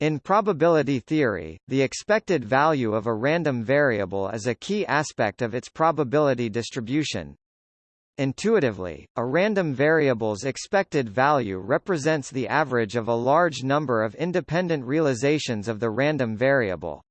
In probability theory, the expected value of a random variable is a key aspect of its probability distribution. Intuitively, a random variable's expected value represents the average of a large number of independent realizations of the random variable.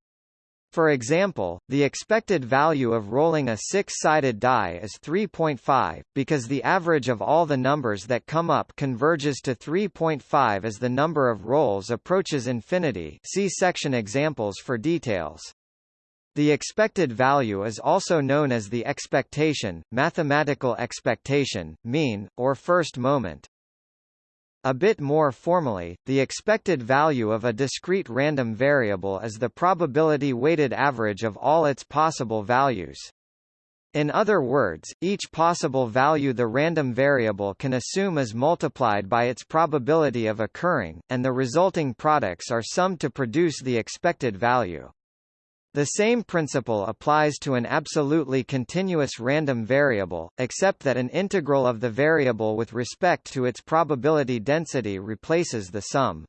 For example, the expected value of rolling a six-sided die is 3.5, because the average of all the numbers that come up converges to 3.5 as the number of rolls approaches infinity see section examples for details. The expected value is also known as the expectation, mathematical expectation, mean, or first moment. A bit more formally, the expected value of a discrete random variable is the probability-weighted average of all its possible values. In other words, each possible value the random variable can assume is multiplied by its probability of occurring, and the resulting products are summed to produce the expected value. The same principle applies to an absolutely continuous random variable, except that an integral of the variable with respect to its probability density replaces the sum.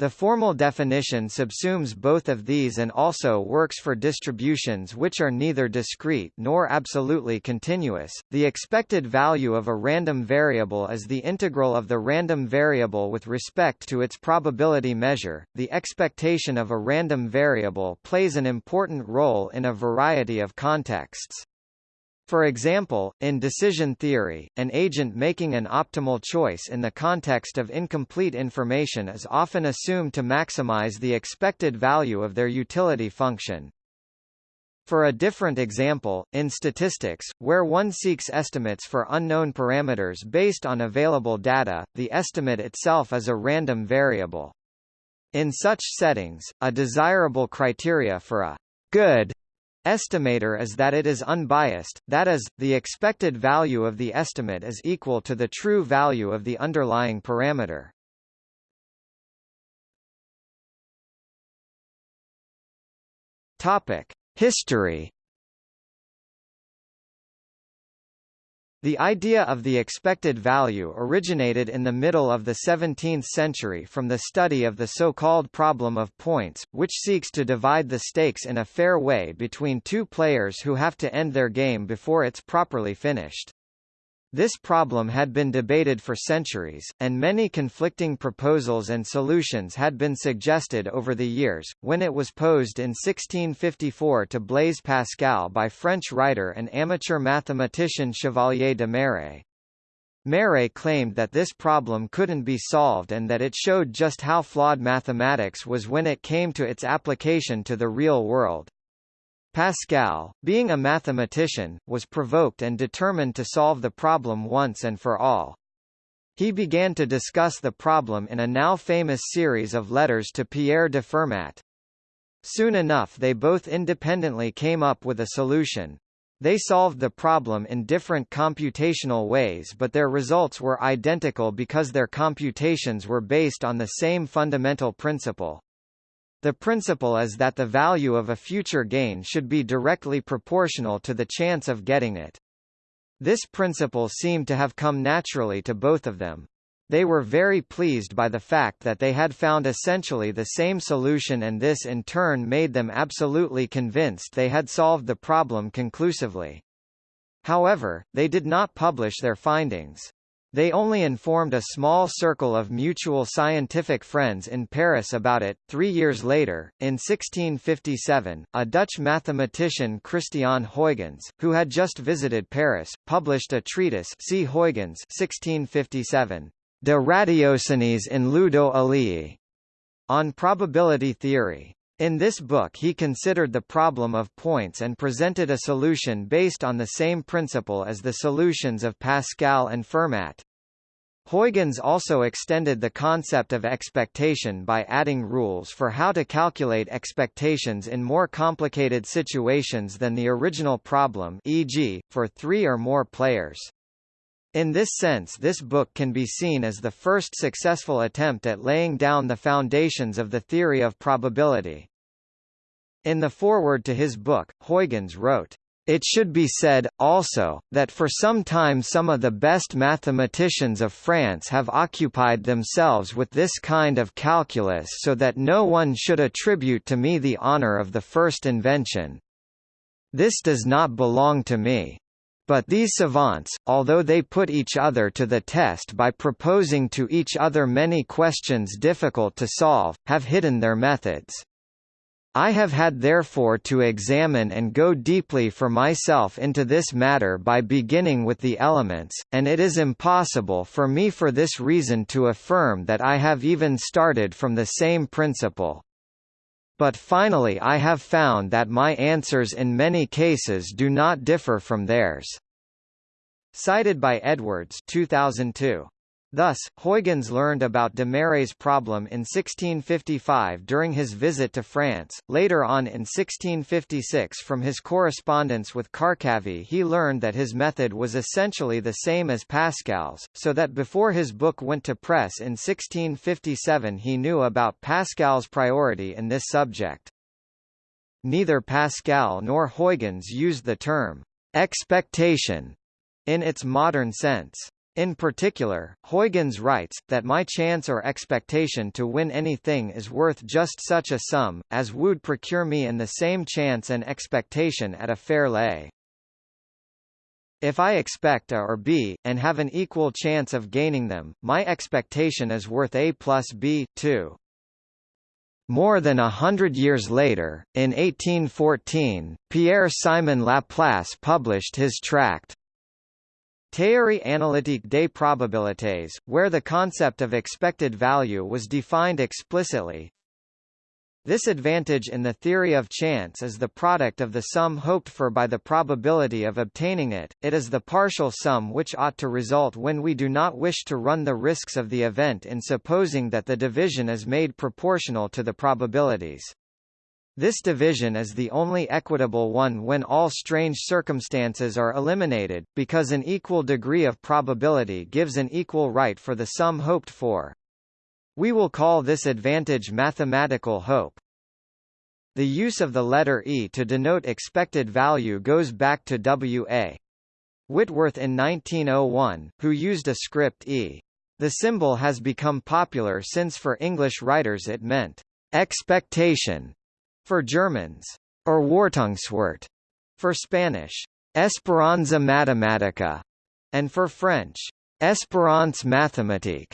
The formal definition subsumes both of these and also works for distributions which are neither discrete nor absolutely continuous. The expected value of a random variable is the integral of the random variable with respect to its probability measure. The expectation of a random variable plays an important role in a variety of contexts. For example, in decision theory, an agent making an optimal choice in the context of incomplete information is often assumed to maximize the expected value of their utility function. For a different example, in statistics, where one seeks estimates for unknown parameters based on available data, the estimate itself is a random variable. In such settings, a desirable criteria for a good estimator is that it is unbiased, that is, the expected value of the estimate is equal to the true value of the underlying parameter. Topic: History The idea of the expected value originated in the middle of the 17th century from the study of the so-called problem of points, which seeks to divide the stakes in a fair way between two players who have to end their game before it's properly finished. This problem had been debated for centuries, and many conflicting proposals and solutions had been suggested over the years, when it was posed in 1654 to Blaise Pascal by French writer and amateur mathematician Chevalier de Méré. Méré claimed that this problem couldn't be solved and that it showed just how flawed mathematics was when it came to its application to the real world. Pascal, being a mathematician, was provoked and determined to solve the problem once and for all. He began to discuss the problem in a now famous series of letters to Pierre de Fermat. Soon enough they both independently came up with a solution. They solved the problem in different computational ways but their results were identical because their computations were based on the same fundamental principle. The principle is that the value of a future gain should be directly proportional to the chance of getting it. This principle seemed to have come naturally to both of them. They were very pleased by the fact that they had found essentially the same solution and this in turn made them absolutely convinced they had solved the problem conclusively. However, they did not publish their findings. They only informed a small circle of mutual scientific friends in Paris about it. Three years later, in 1657, a Dutch mathematician Christiaan Huygens, who had just visited Paris, published a treatise see Huygens 1657, De Ratiociniis in Ludo Aleae, on probability theory. In this book he considered the problem of points and presented a solution based on the same principle as the solutions of Pascal and Fermat. Huygens also extended the concept of expectation by adding rules for how to calculate expectations in more complicated situations than the original problem e.g., for three or more players. In this sense this book can be seen as the first successful attempt at laying down the foundations of the theory of probability. In the foreword to his book, Huygens wrote, It should be said, also, that for some time some of the best mathematicians of France have occupied themselves with this kind of calculus so that no one should attribute to me the honor of the first invention. This does not belong to me. But these savants, although they put each other to the test by proposing to each other many questions difficult to solve, have hidden their methods. I have had therefore to examine and go deeply for myself into this matter by beginning with the elements, and it is impossible for me for this reason to affirm that I have even started from the same principle. But finally I have found that my answers in many cases do not differ from theirs. Cited by Edwards 2002. Thus, Huygens learned about de Méré's problem in 1655 during his visit to France. Later on in 1656 from his correspondence with Carcavie he learned that his method was essentially the same as Pascal's, so that before his book went to press in 1657 he knew about Pascal's priority in this subject. Neither Pascal nor Huygens used the term expectation in its modern sense. In particular, Huygens writes, that my chance or expectation to win anything is worth just such a sum, as would procure me in the same chance and expectation at a fair lay. If I expect A or B, and have an equal chance of gaining them, my expectation is worth A plus B, too. More than a hundred years later, in 1814, Pierre-Simon Laplace published his tract, Théorie analytique des probabilités, where the concept of expected value was defined explicitly. This advantage in the theory of chance is the product of the sum hoped for by the probability of obtaining it, it is the partial sum which ought to result when we do not wish to run the risks of the event in supposing that the division is made proportional to the probabilities. This division is the only equitable one when all strange circumstances are eliminated, because an equal degree of probability gives an equal right for the sum hoped for. We will call this advantage mathematical hope. The use of the letter E to denote expected value goes back to W.A. Whitworth in 1901, who used a script E. The symbol has become popular since for English writers it meant expectation for Germans, Erwartungswert for Spanish, Esperanza Matematica, and for French, Espérance mathématique.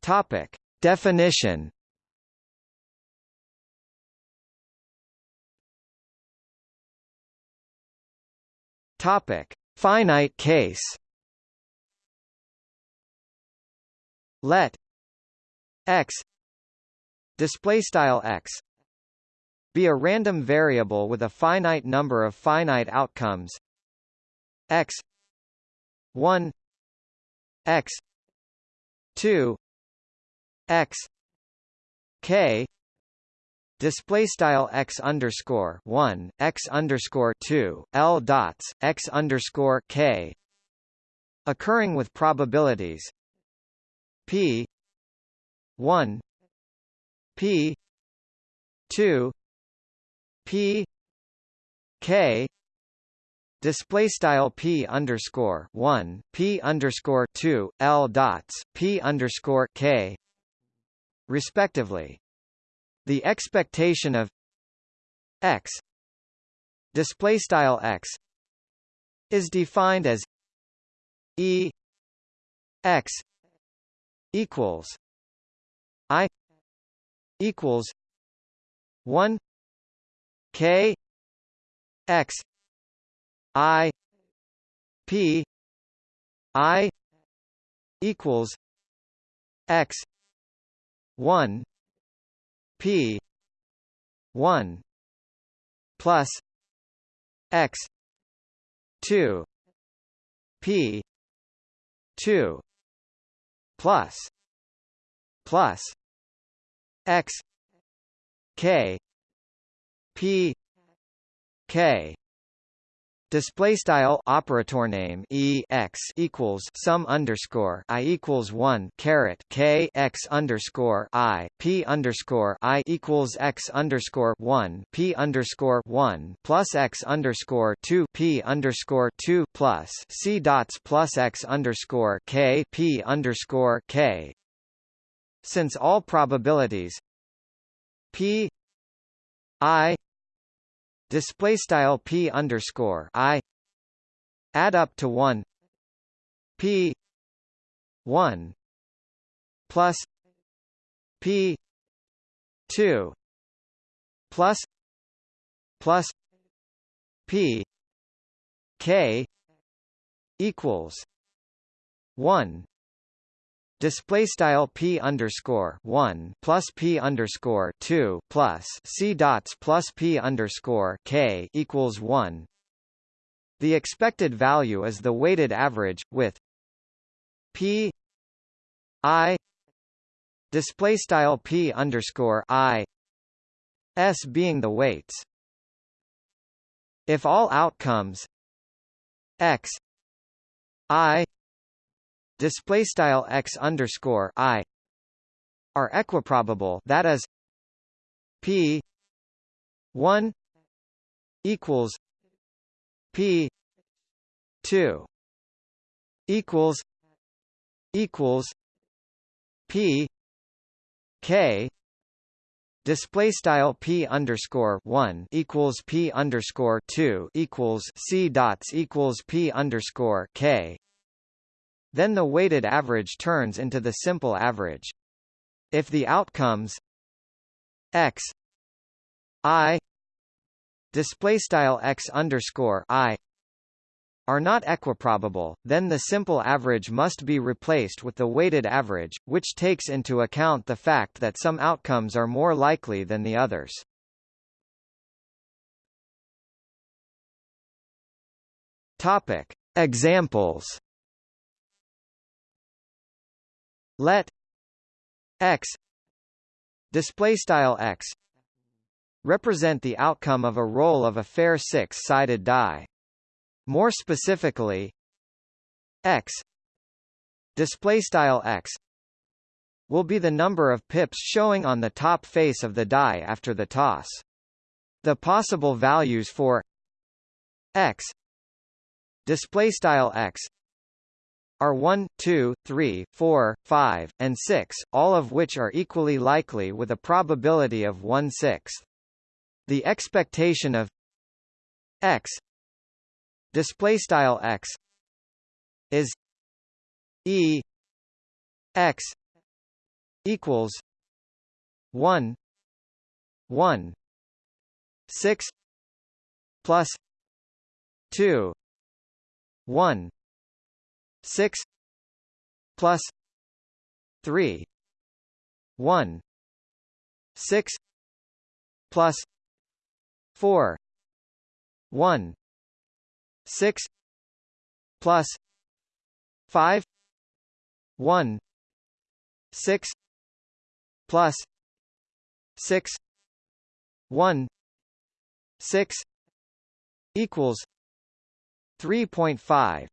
Topic: Definition. Topic: Finite case. Let x display style x be a random variable with a finite number of finite outcomes. X 1 x 2 x k display style x underscore 1 x underscore 2 l dots x underscore k occurring with probabilities p 1 p 2 p k display style p underscore 1 p underscore 2 l dots p underscore k respectively. The expectation of x display style x is defined as e x equals I equals one K X I P I equals X one P one plus X two P two plus plus x k p k Display style operator name e x equals sum underscore i equals one caret k x underscore i p underscore i equals x underscore one p underscore one plus x underscore two p underscore two plus c dots plus x underscore k p underscore k. Since all probabilities p i display style p underscore i add up to one p one plus p two plus plus p k equals one Display style p underscore one plus p underscore two plus c dots plus p underscore k equals one. The expected value is the weighted average with p i display style p underscore i s being the weights. If all outcomes x i display style x underscore i are equiprobable that is p 1 equals p 2 equals equals p k display style p underscore one equals p underscore two equals c dots equals p underscore k then the weighted average turns into the simple average. If the outcomes x i display style x underscore i are not equiprobable, then the simple average must be replaced with the weighted average, which takes into account the fact that some outcomes are more likely than the others. Topic: Examples let x display style x represent the outcome of a roll of a fair six-sided die. More specifically, x display style x will be the number of pips showing on the top face of the die after the toss. The possible values for x display style x are 1, 2, 3, 4, 5, and 6, all of which are equally likely with a probability of 1 sixth. The expectation of x display style x is e x equals 1 1 6 plus 2 1 six plus three one six plus four one six plus five one six plus six one six equals three point five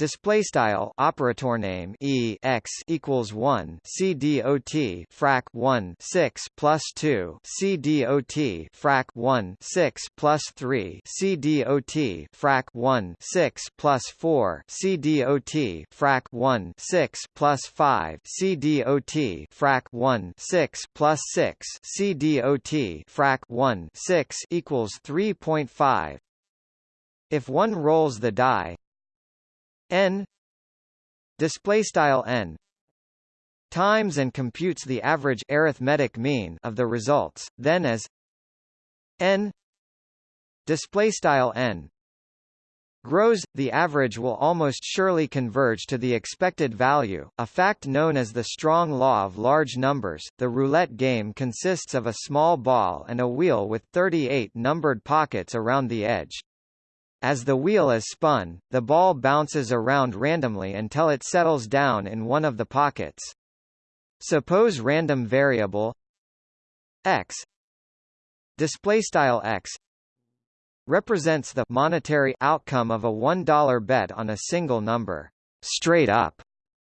Display style operator name e x equals one c dot frac one six plus two c dot frac one six plus three c dot frac one six plus four c dot frac one six plus five c dot frac one six plus six c dot frac one six equals three point five. If one rolls the die n. Display style n. Times and computes the average arithmetic mean of the results then as n. Display style n. Grows the average will almost surely converge to the expected value a fact known as the strong law of large numbers. The roulette game consists of a small ball and a wheel with 38 numbered pockets around the edge as the wheel is spun, the ball bounces around randomly until it settles down in one of the pockets. Suppose random variable x display style x represents the monetary outcome of a $1 bet on a single number straight up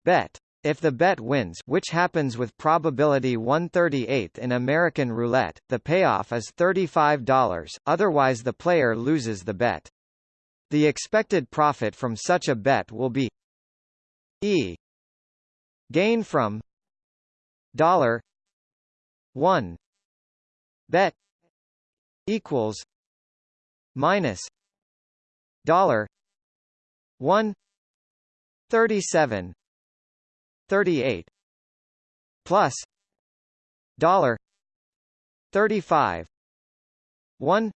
bet. If the bet wins which happens with probability 138 in American roulette, the payoff is $35, otherwise the player loses the bet. The expected profit from such a bet will be E gain from dollar 1 bet equals minus dollar 1 37 38 plus dollar 35 1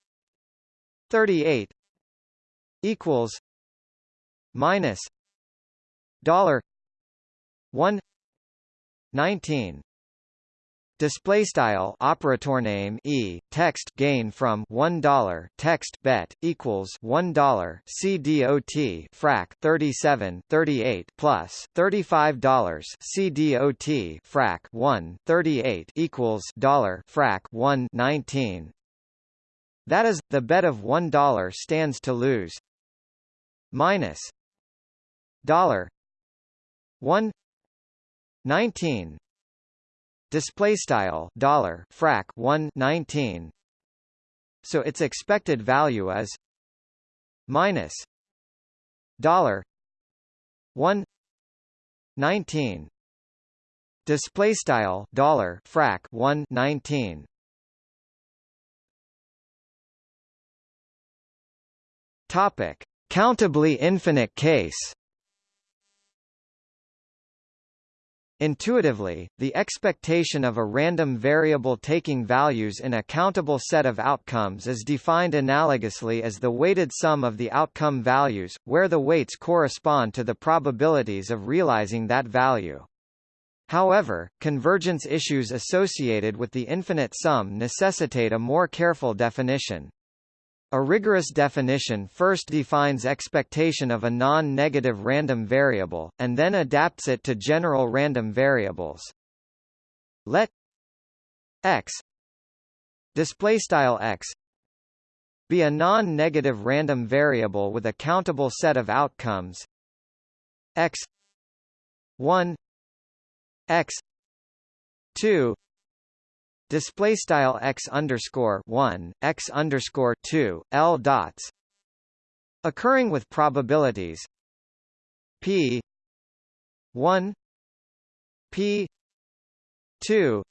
38 equals minus dollar 1 19 Display style operator name e text gain from one dollar text bet equals one dollar CDOT frac 37 38 plus thirty five dollars CDOT frac 1 38 equals dollar frac 1 19. That is, the bet of one dollar stands to lose minus dollar one nineteen display style dollar frac 1 19 so its expected value is minus dollar 1 19 display style dollar frac 1 19 topic countably infinite case Intuitively, the expectation of a random variable taking values in a countable set of outcomes is defined analogously as the weighted sum of the outcome values, where the weights correspond to the probabilities of realizing that value. However, convergence issues associated with the infinite sum necessitate a more careful definition. A rigorous definition first defines expectation of a non-negative random variable, and then adapts it to general random variables. Let x x be a non-negative random variable with a countable set of outcomes x 1 x 2 display style x underscore one x underscore two l dots occurring with probabilities p one p two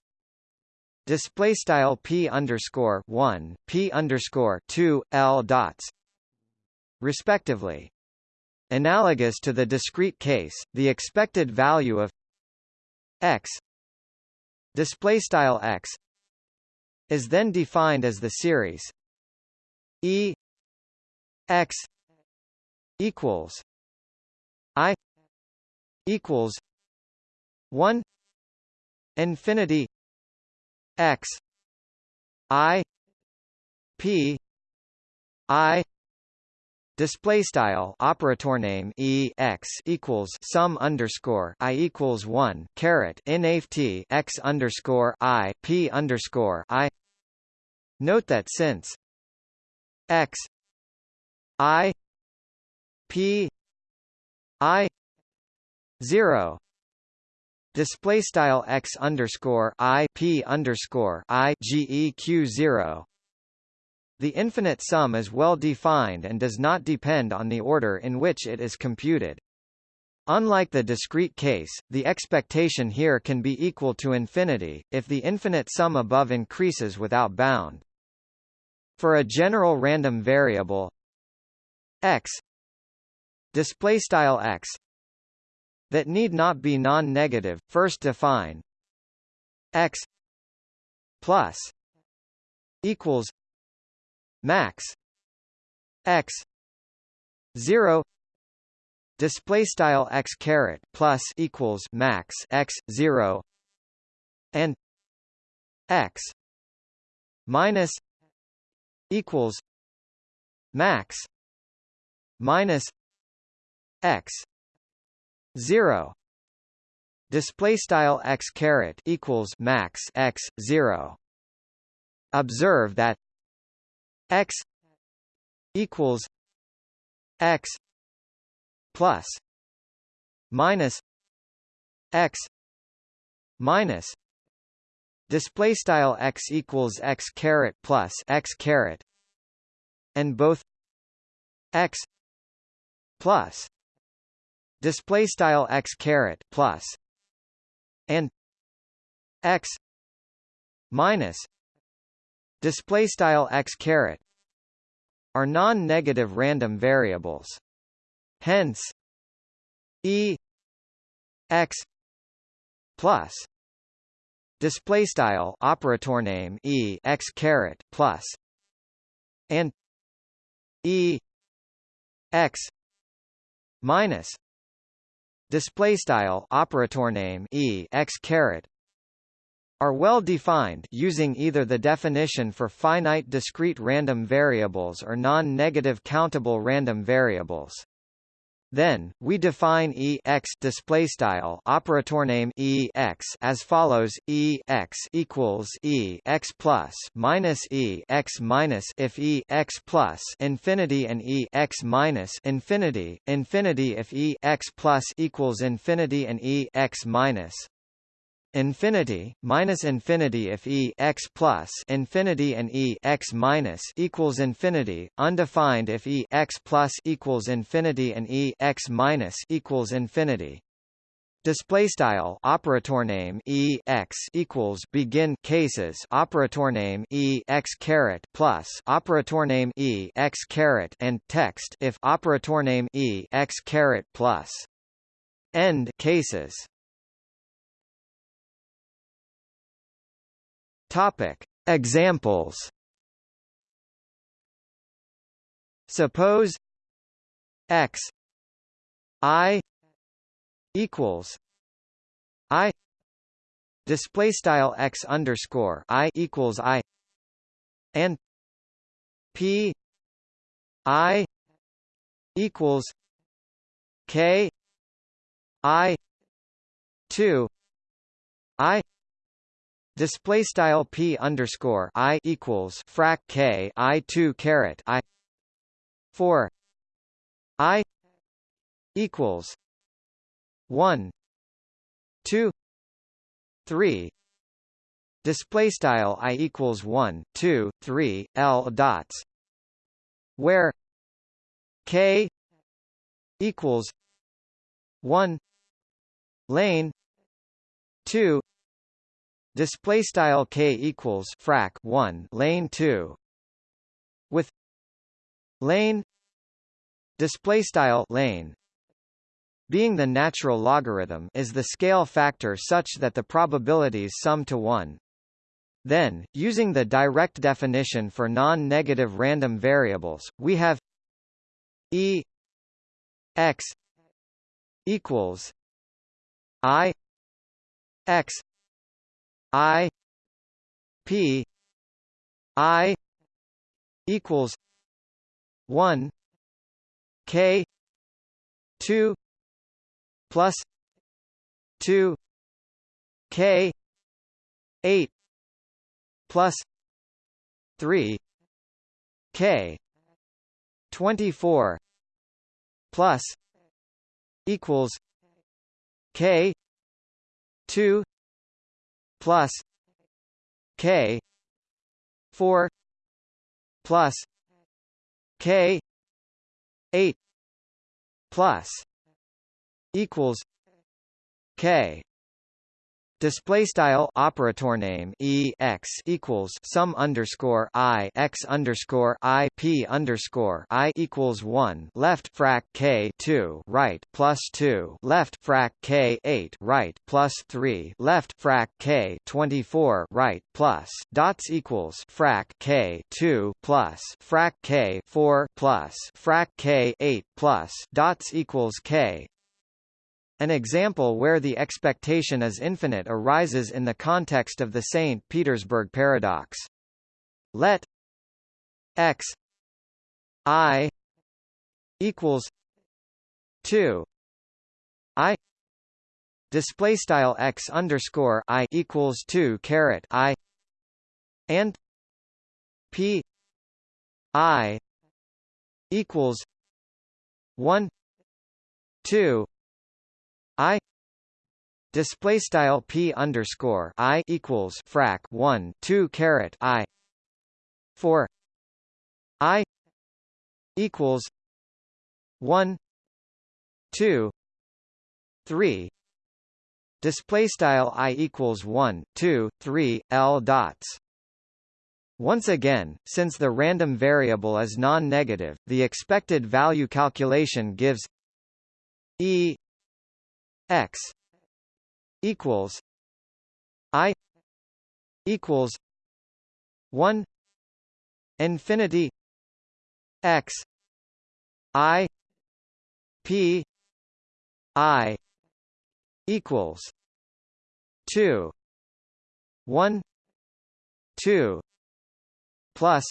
display style p underscore one p underscore two l dots respectively. Analogous to the discrete case, the expected value of x display style x is then defined as the series E x equals I equals one infinity x I P I display style operator name e x equals sum underscore i equals one caret nft x underscore i p underscore i Note that since x i p i zero display style x underscore i p underscore i geq zero the infinite sum is well defined and does not depend on the order in which it is computed. Unlike the discrete case, the expectation here can be equal to infinity, if the infinite sum above increases without bound. For a general random variable x display style x that need not be non-negative, first define x plus equals max x 0 display style x caret plus equals max x 0 and x minus equals max minus x 0 display style x caret equals max x 0 observe that x equals x plus minus x minus display style x equals x caret plus x caret and both x plus display style x caret plus and x minus display style x caret are non-negative random variables. Hence e x plus display style operator name e x caret plus and e x minus display style operator name e x caret are well defined using either the definition for finite discrete random variables or non-negative countable random variables. Then we define e x display style operator name e x as follows: e x equals e x plus minus e x minus if e x plus infinity and e x minus infinity infinity if e x plus equals infinity and e x minus infinity minus infinity if e x plus infinity and e x minus equals infinity undefined if e x plus equals infinity and e x minus equals infinity. Display style operator name e x equals begin cases operator name e x caret plus operator name e x caret and text if operator name e x caret plus. End cases Topic: Examples. Suppose x i equals i display style x underscore i equals i and p i equals k i 2 i Display style p underscore i equals frac k i two caret i four i equals one two three display style i equals one two three l dots where k equals one lane two display style k equals frac 1 lane 2 with lane display style lane being the natural logarithm is the scale factor such that the probabilities sum to 1 then using the direct definition for non-negative random variables we have e x equals i x I P I equals one K two plus two K eight plus three K twenty four plus equals K two plus K four plus K eight plus equals K Display style operator name e x equals sum underscore i x underscore i p underscore i equals one left frac k two right plus two left frac k eight right plus three left frac k twenty four right plus dots equals frac k two plus frac k four plus frac k eight plus dots equals k an example where the expectation is infinite arises in the context of the St. Petersburg paradox. Let x i equals 2 i display style x underscore i equals 2 caret i and p i equals 1 2 i display style p underscore i equals frac 1 2 caret i for i equals 1 2 3 display style i equals 1 2 3 l dots. Once again, since the random variable is non-negative, the expected value calculation gives e x equals i equals 1 infinity x i p i equals 2 1 2 plus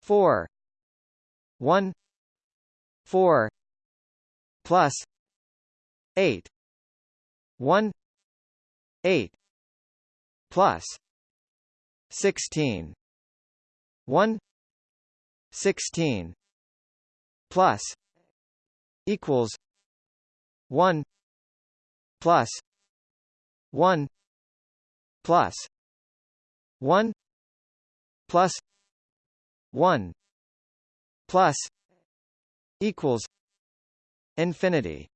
4 1 4 plus 8 1 8 plus 16 1 16 plus equals 1 plus 1 plus 1 plus 1 plus equals infinity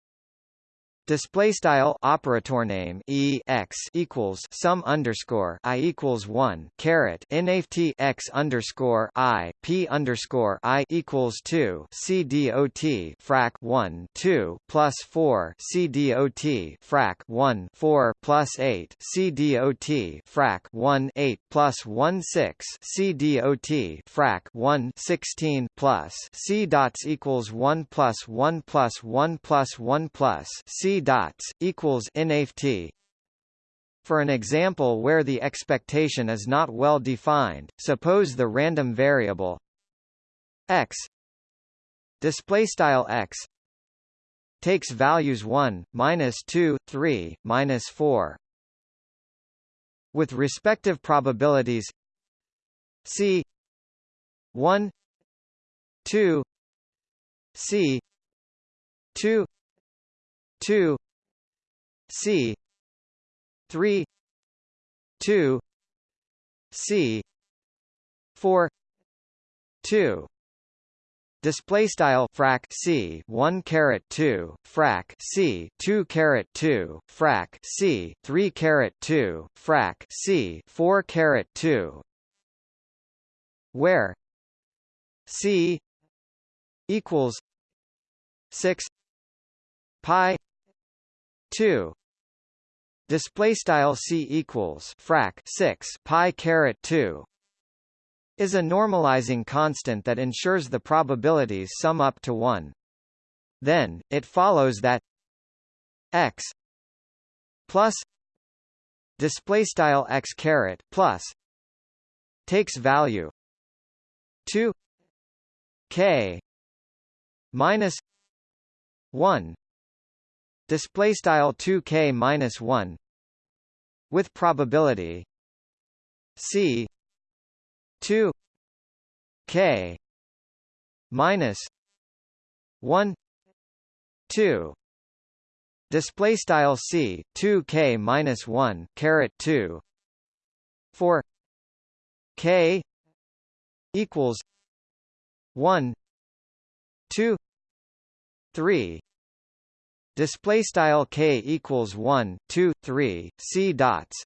Display style operator name e x equals sum underscore i equals one caret nft x underscore i p underscore i equals two c dot frac one two plus four c dot frac one four plus eight c dot frac one eight plus one six c dot frac one sixteen plus c dots equals one plus one plus one plus one plus c dots equals nft for an example where the expectation is not well defined, suppose the random variable x display style x takes values 1, minus 2, 3, minus 4. With respective probabilities c 1 2 c 2 2 C three two C four two. Display style frac c one caret two frac c two caret two frac c three caret two frac c four caret two, where c equals six pi 2 display style c equals frac 6 pi caret 2 is a normalizing constant that ensures the probabilities sum up to 1 then it follows that x plus display style x caret plus takes value 2 k minus 1 display style 2k minus 1 with probability c 2 k minus 1 2 display style c 2 k minus 1 caret 2 for k equals 1 2 3 display style k equals 1 2 3 c dots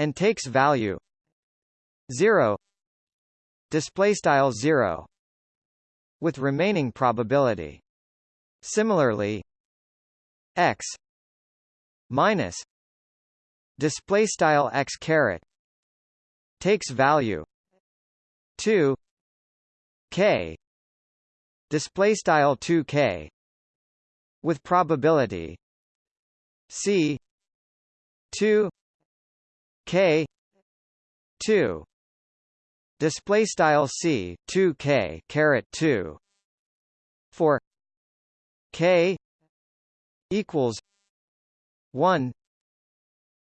and takes value 0 display style 0 with remaining probability. Similarly x minus display style x caret takes value 2 k display style 2k with probability. C 2 k 2 display style c 2 k caret 2 for k equals 1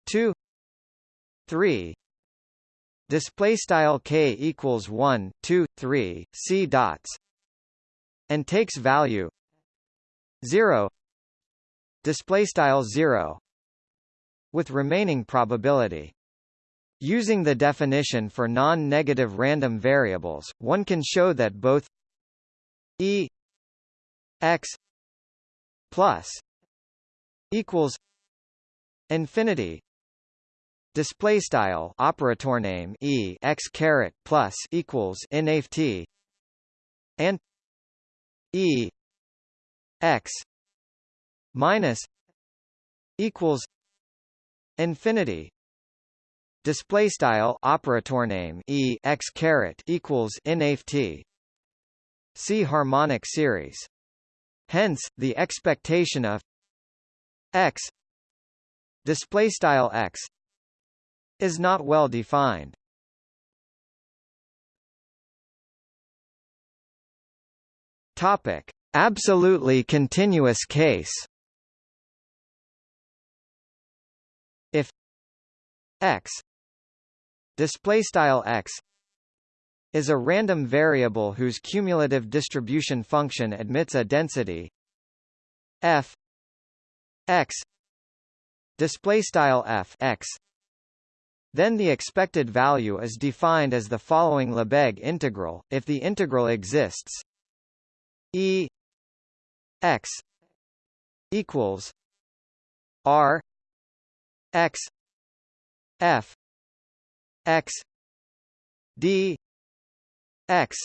2 3 display style k equals 1 2 3 c dots. And takes value 0 display style 0 with remaining probability. Using the definition for non-negative random variables, one can show that both e x plus equals infinity. Display style operator name e x caret plus equals nft and e x minus equals infinity display style operator name e x caret equals nft see harmonic series. Hence the expectation of x display style x is not well defined. Topic absolutely continuous case. If x display style x is a random variable whose cumulative distribution function admits a density f x display style f x then the expected value is defined as the following Lebesgue integral. If the integral exists e x equals r x f x d x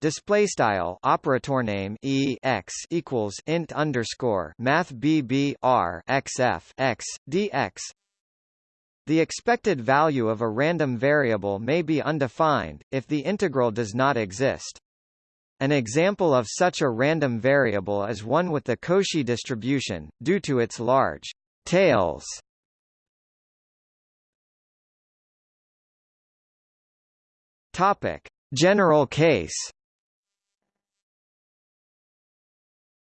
display style operator name e x equals int underscore math bb r x f x the expected value of a random variable may be undefined, if the integral does not exist. An example of such a random variable is one with the Cauchy distribution, due to its large tails Topic: General case.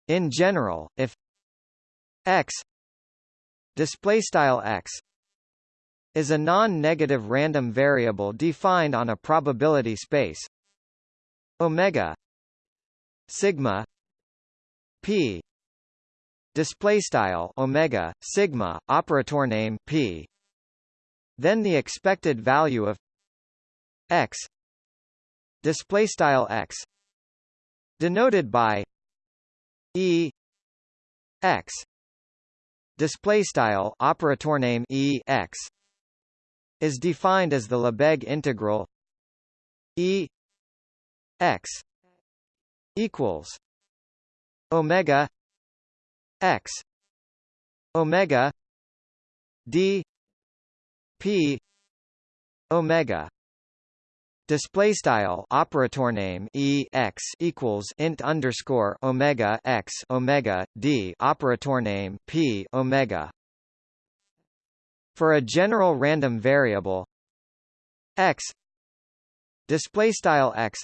In general, if x display style x is a non-negative random variable defined on a probability space omega sigma p display style omega sigma operator name p. Then the expected value of x display style x denoted by e x display style operator name e x is defined as the Lebesgue integral e x equals omega x omega d p omega Display style operator name e x equals int underscore omega x omega d operator name p omega. For a general random variable x display style x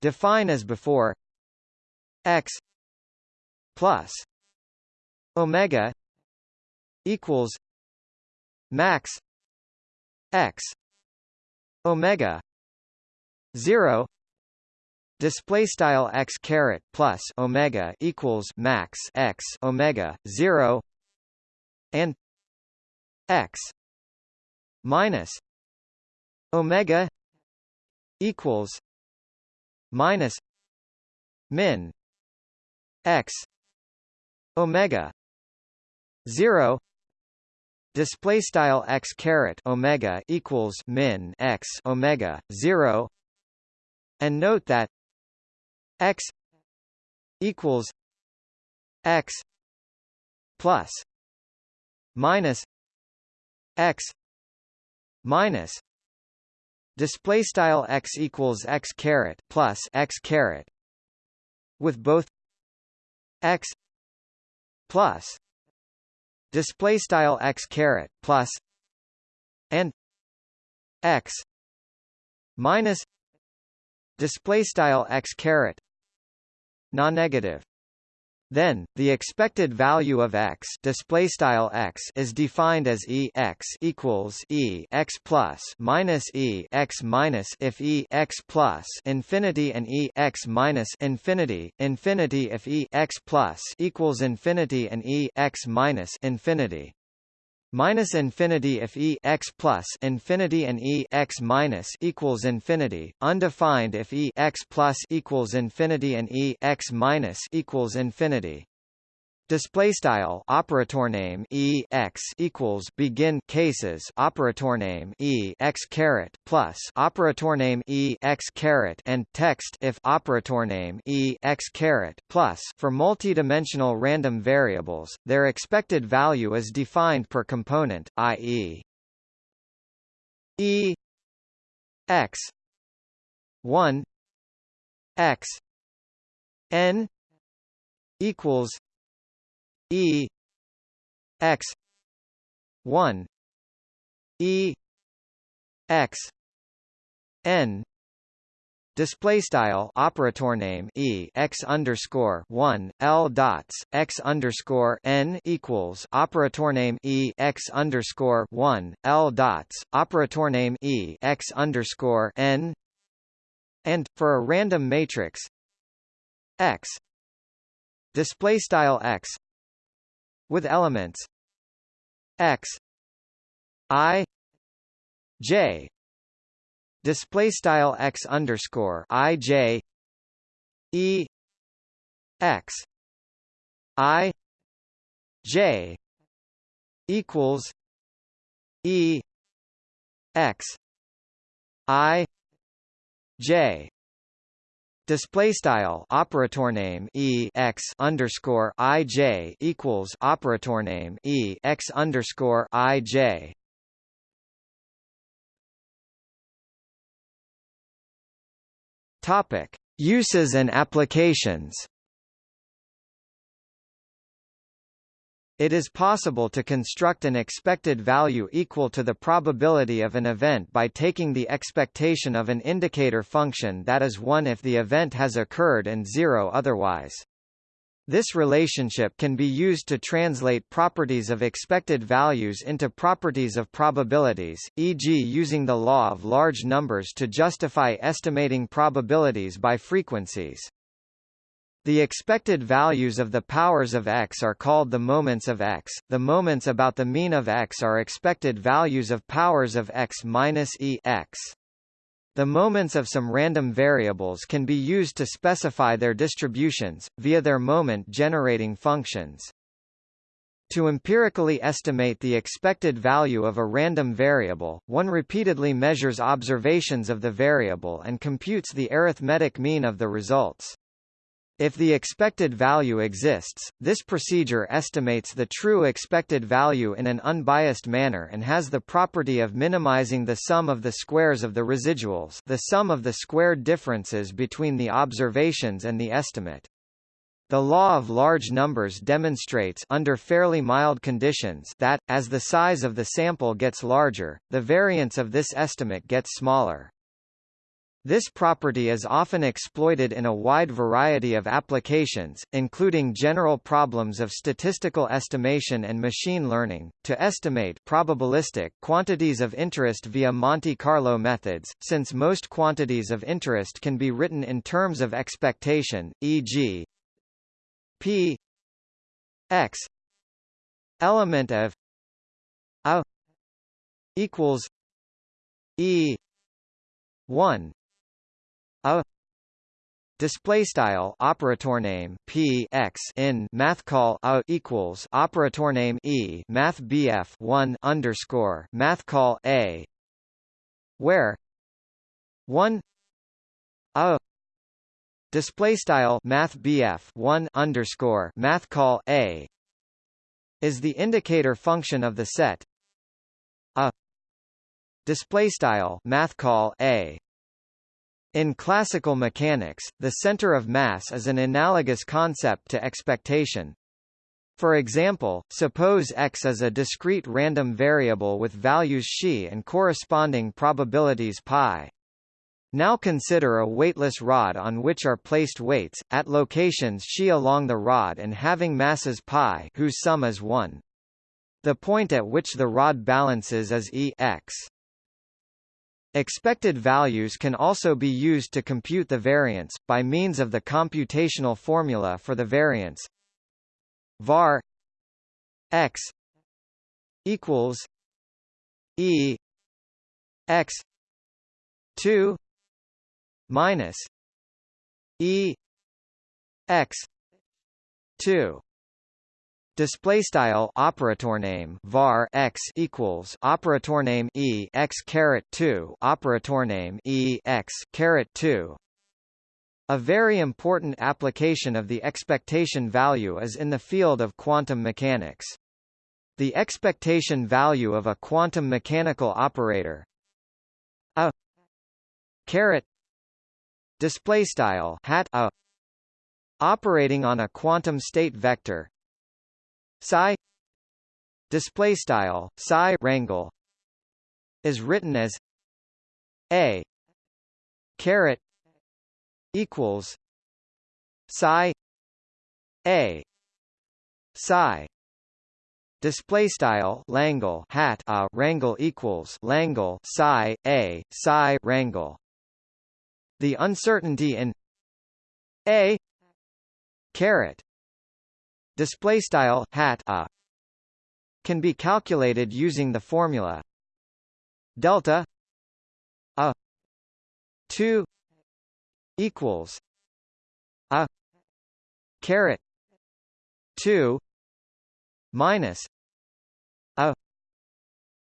define as before x plus omega equals max x omega 0 display style x caret plus omega equals max x omega 0 and x minus omega equals minus min x omega 0 display style x caret omega equals min x omega 0 and note that x equals x plus minus x minus display style x equals x caret plus x caret with both x plus display style x caret plus and x minus display style x caret non-negative Then, the expected value of x, display style x is defined as e x equals e x plus minus e x minus if e x plus infinity and e x minus infinity infinity if e x plus equals infinity and e x minus infinity minus infinity if e x plus infinity and e x minus equals infinity, undefined if e x plus equals infinity and e x minus equals infinity. Display style operator name e x equals begin cases operator name e x caret plus operator name e x caret and text if operator name e x caret plus for multidimensional random variables, their expected value is defined per component, i.e. e x one x n equals E X one E X N Display style operator name e x underscore one l dots x underscore n equals operator name e x underscore one l dots operator name e x underscore n and for a random matrix x display style x with elements. X. I. J. Display style x underscore i j. E. X. I. J. Equals. E. X. I. J Display style operator name e x underscore i j equals operator name e x underscore i j. Topic: Uses and applications. It is possible to construct an expected value equal to the probability of an event by taking the expectation of an indicator function that is 1 if the event has occurred and 0 otherwise. This relationship can be used to translate properties of expected values into properties of probabilities, e.g. using the law of large numbers to justify estimating probabilities by frequencies. The expected values of the powers of x are called the moments of x. The moments about the mean of x are expected values of powers of x minus e x. The moments of some random variables can be used to specify their distributions, via their moment-generating functions. To empirically estimate the expected value of a random variable, one repeatedly measures observations of the variable and computes the arithmetic mean of the results. If the expected value exists, this procedure estimates the true expected value in an unbiased manner and has the property of minimizing the sum of the squares of the residuals the sum of the squared differences between the observations and the estimate. The law of large numbers demonstrates under fairly mild conditions that, as the size of the sample gets larger, the variance of this estimate gets smaller. This property is often exploited in a wide variety of applications, including general problems of statistical estimation and machine learning, to estimate probabilistic quantities of interest via Monte Carlo methods, since most quantities of interest can be written in terms of expectation, e.g. p x element of a equals e 1 a display style operator name p x in math call a equals operator name e math bf 1 underscore math call a. Where 1 a display style math bf 1 underscore math call a is the indicator function of the set. A display style math call a in classical mechanics, the center of mass is an analogous concept to expectation. For example, suppose x is a discrete random variable with values xi and corresponding probabilities pi. Now consider a weightless rod on which are placed weights, at locations xi along the rod and having masses pi whose sum is 1. The point at which the rod balances is E x. Expected values can also be used to compute the variance, by means of the computational formula for the variance. Var x equals E x 2 minus E x 2 Display style operator name var x equals operator name e x caret two operator name e x caret two. A very important application of the expectation value is in the field of quantum mechanics. The expectation value of a quantum mechanical operator a caret display style hat a operating on a quantum state vector psi display style psi rangle is written as a caret equals psi a psi Display style Langle hat a rangle equals Langle psi a psi rangle the uncertainty in a caret display style hat a can be calculated using the formula delta a 2 equals a caret 2 minus a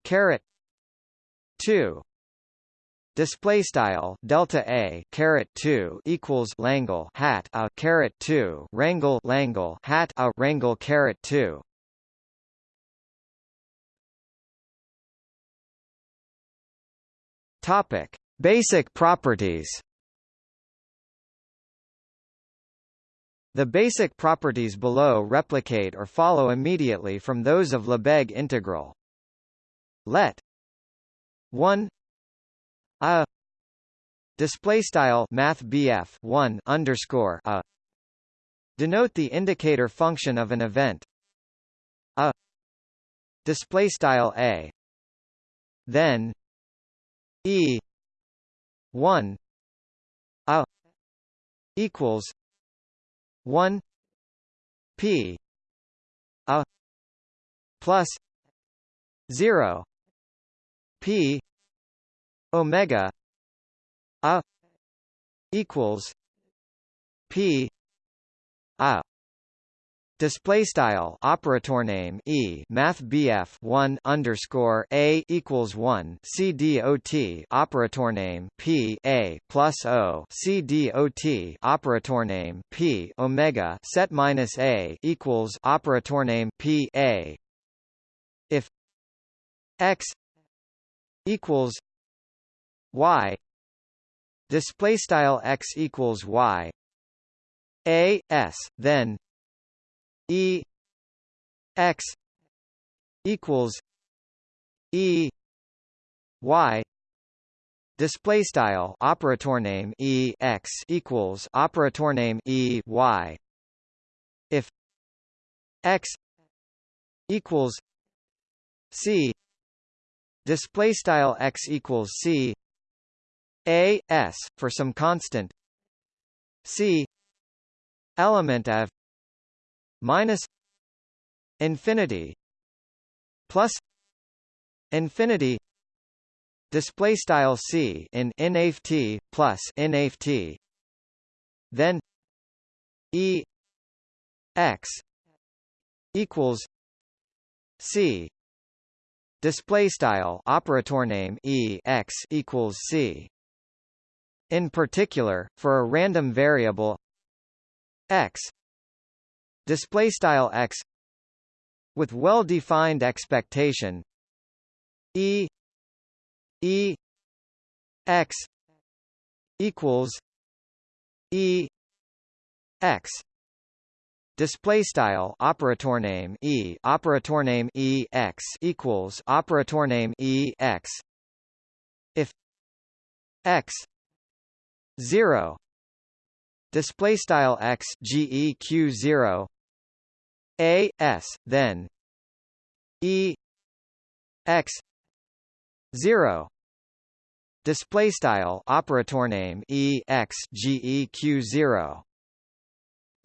caret 2 Display style delta a caret two equals Langle hat a caret two Rangle Langle hat a Rangle caret two. Topic: Basic properties. The basic properties below replicate or follow immediately from those of Lebesgue integral. Let 1 a display style math 1 underscore a. Denote the indicator function of an event. A. Display style a. Then e 1 a equals 1 p a plus 0 p omega a equals p a Display style operator name e math bf one underscore a equals one c dot operator name p a plus o c dot operator name p omega set minus a equals operator name p a. If x equals y display style x equals y. A s then e x equals e y. Display style operator name e x equals operator name e y. If x equals c. Display style x equals c a s for some constant. C element of minus infinity plus infinity display style c in nft plus nft then e x equals c. Display style operator name e x equals c in particular, for a random variable x. Display style x with well-defined expectation e e x equals e x. Display style operator name e operator name e x equals operator name e x. If x 0 display style x geq 0 a s then. E x 0 display style operator name e x geq 0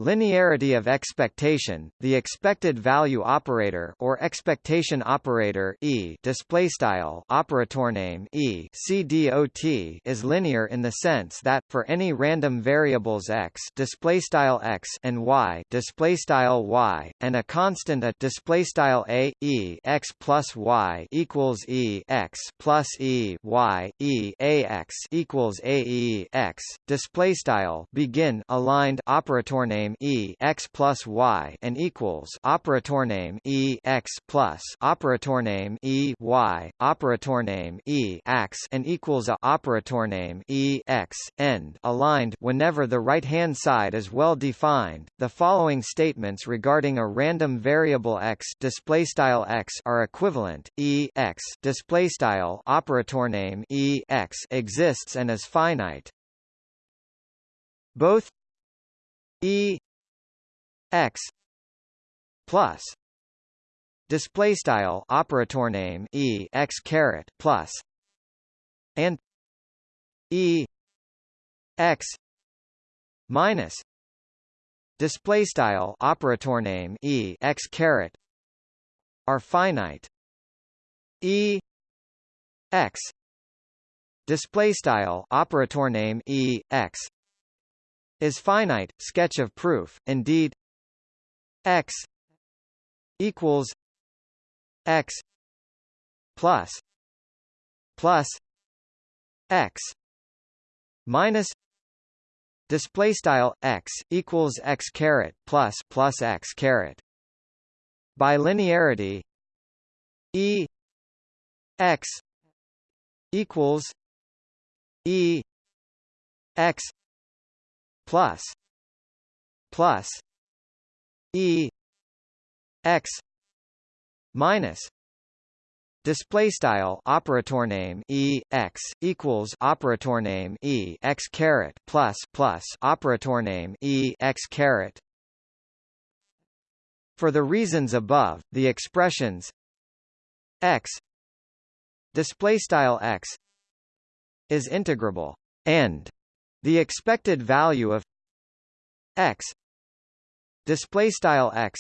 Linearity of expectation, the expected value operator or expectation operator e display style operator name e CDOT is linear in the sense that for any random variables x display style x and y display style y and a constant a display style a e x plus y equals e x plus e y e a x equals a e x display style begin aligned operator name name e x plus y and equals operator name e x plus operator name e y operator name e x and equals a operator name e x end aligned whenever the right hand side is well defined. The following statements regarding a random variable x display style x are equivalent. e x display style operator name e x exists and is finite. Both E X plus display style operator name E X caret plus and E X minus display style operator name E X caret are finite. E X display style operator name E X is finite. Sketch of proof. Indeed, x equals x plus plus x minus display style x equals x caret plus plus x caret by linearity e x equals e x plus plus e x minus Display style operator name e x equals operator name e x caret plus plus operator name e x caret. For the reasons above, the expressions x display style x is integrable, and the expected value of x display style x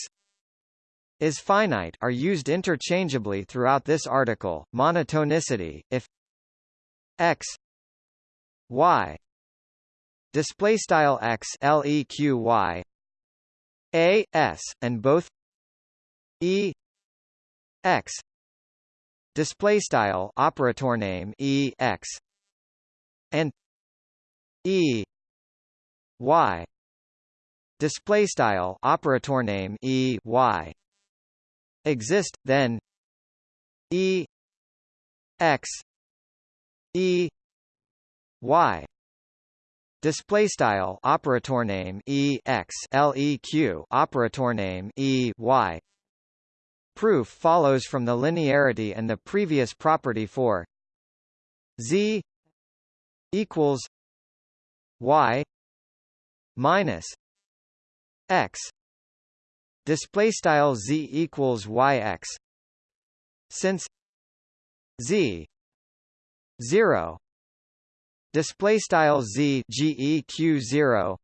is finite are used interchangeably throughout this article. Monotonicity if x y display style x leq a s and both e x display style operator name e x and e y display style operator name e y exist then e x e y display style operator name e x leq operator name e y proof follows from the linearity and the previous property for z equals y minus x display style z equals yx since z 0 display style z geq 0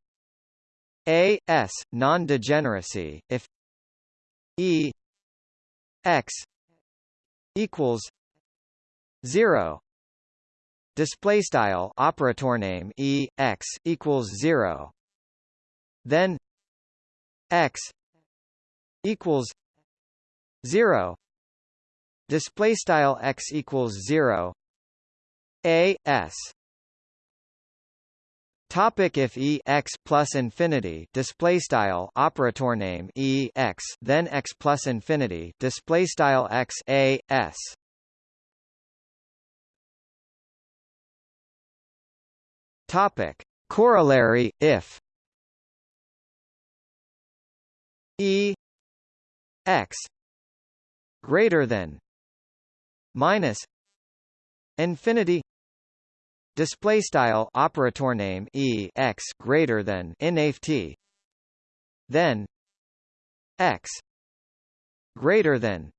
a s non-degeneracy if e x equals 0 display style operator name e x equals 0 then x equals 0 display style x equals 0 a s. Topic if e x plus infinity display style operator name e x then x plus infinity display style x a s Topic. Corollary if E x greater than minus infinity display style operator name e x greater than inft then x greater than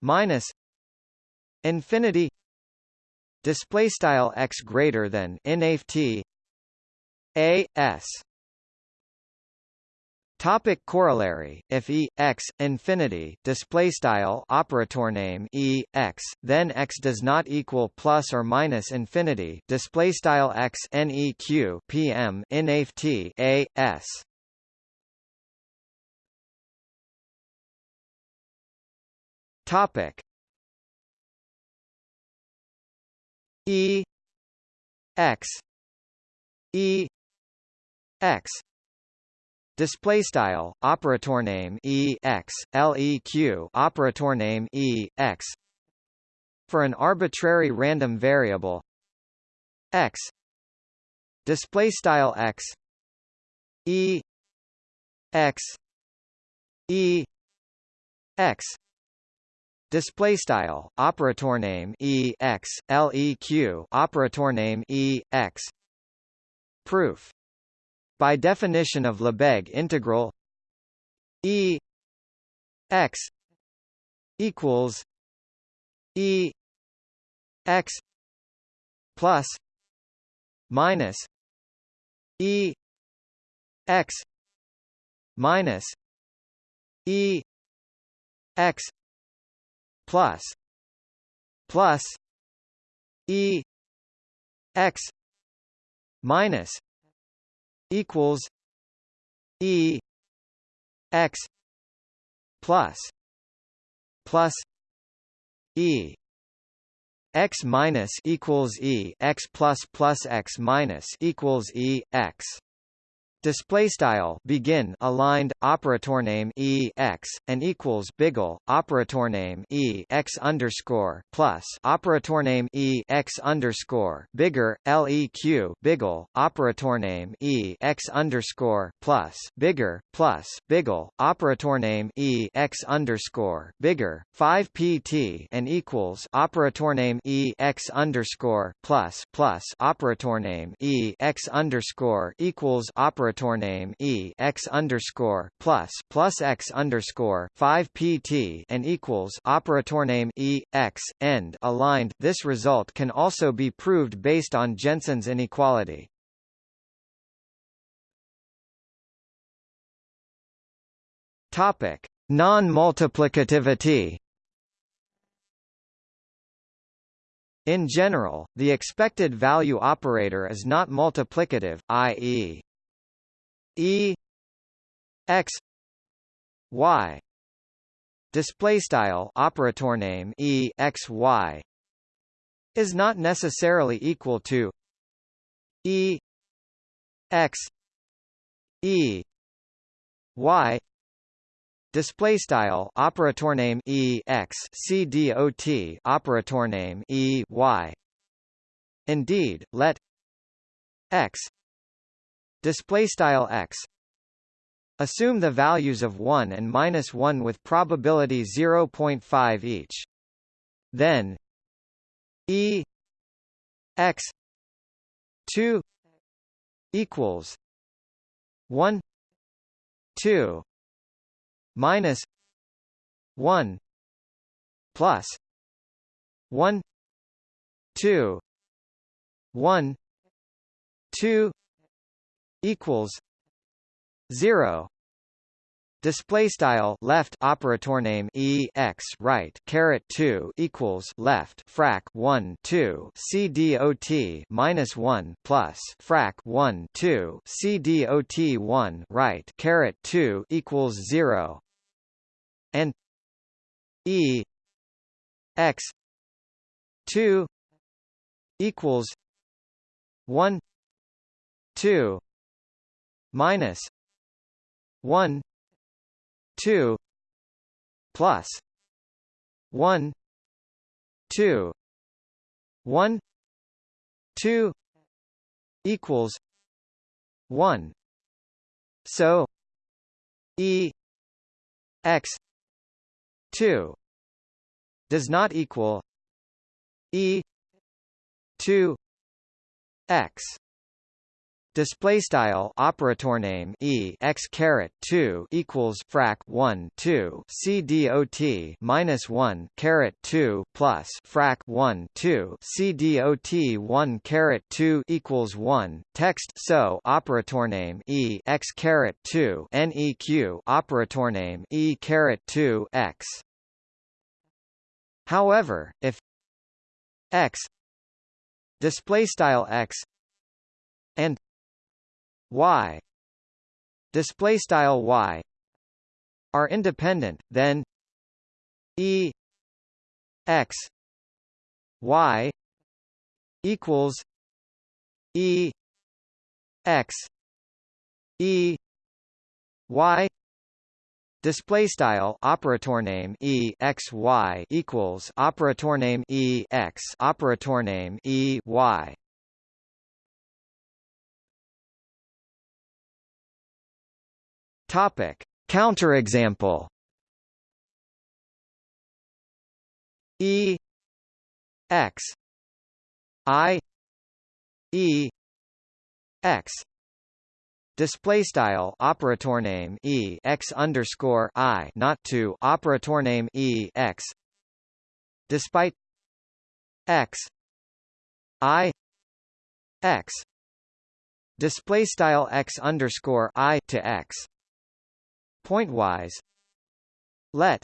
minus infinity display style x greater than inft a s. Topic corollary if e x infinity display style operator name e x then x does not equal plus or minus infinity display style x neq pm inft a s. Topic E X E X Display style operator name e x leq operator name e x. For an arbitrary random variable x. Display style x e x e x Display style operator name e x leq operator name e x. Proof. By definition of Lebesgue integral e x equals e x plus minus e x minus e x plus plus e x minus equals e x plus plus e x minus equals e x plus plus x minus equals e x display style begin aligned operator name e x and equals biggle operator name e x underscore plus operator name e x underscore bigger leq biggle operator name e x underscore plus bigger plus biggle operator name e x underscore bigger 5 pt and equals operator name e x underscore plus plus operator name e x underscore equals operator operator name e x underscore plus plus x underscore five pt and equals operator name e x end aligned. This result can also be proved based on Jensen's inequality. Topic: Non-multiplicativity. In general, the expected value operator is not multiplicative, i.e. E x y display style operator name e x y is not necessarily equal to e x e y display style operator name e x c dot operator name e y. Indeed let x display style x. Assume the values of 1 and minus 1 with probability 0.5 each. Then e x 2 equals 1 2 minus 1 plus 1 2 1 2 equals 0 display style left operator name e x right caret 2 equals left frac 1 2 c dot minus 1 plus frac 1 2 c dot 1 right caret 2 equals 0 and e x 2 equals 1 2 minus 1 2 plus 1 2 1 2 equals 1 so e x 2 does not equal e 2 x display style operator name e x caret 2 equals frac 1 2 c dot minus 1 caret 2 plus frac 1 2 c dot 1 caret 2 equals 1 text so operator name e x caret 2 neq operator name e caret 2 x. However if x display style x and y. Display style y. Are independent then e x y equals e x e y. Display style operator name e x y equals operator name e x operator name e y Topic: Counterexample. E x i e x Display style operator name e x underscore i not to operator name e x. Despite x i x display style x underscore i to x Pointwise. Let.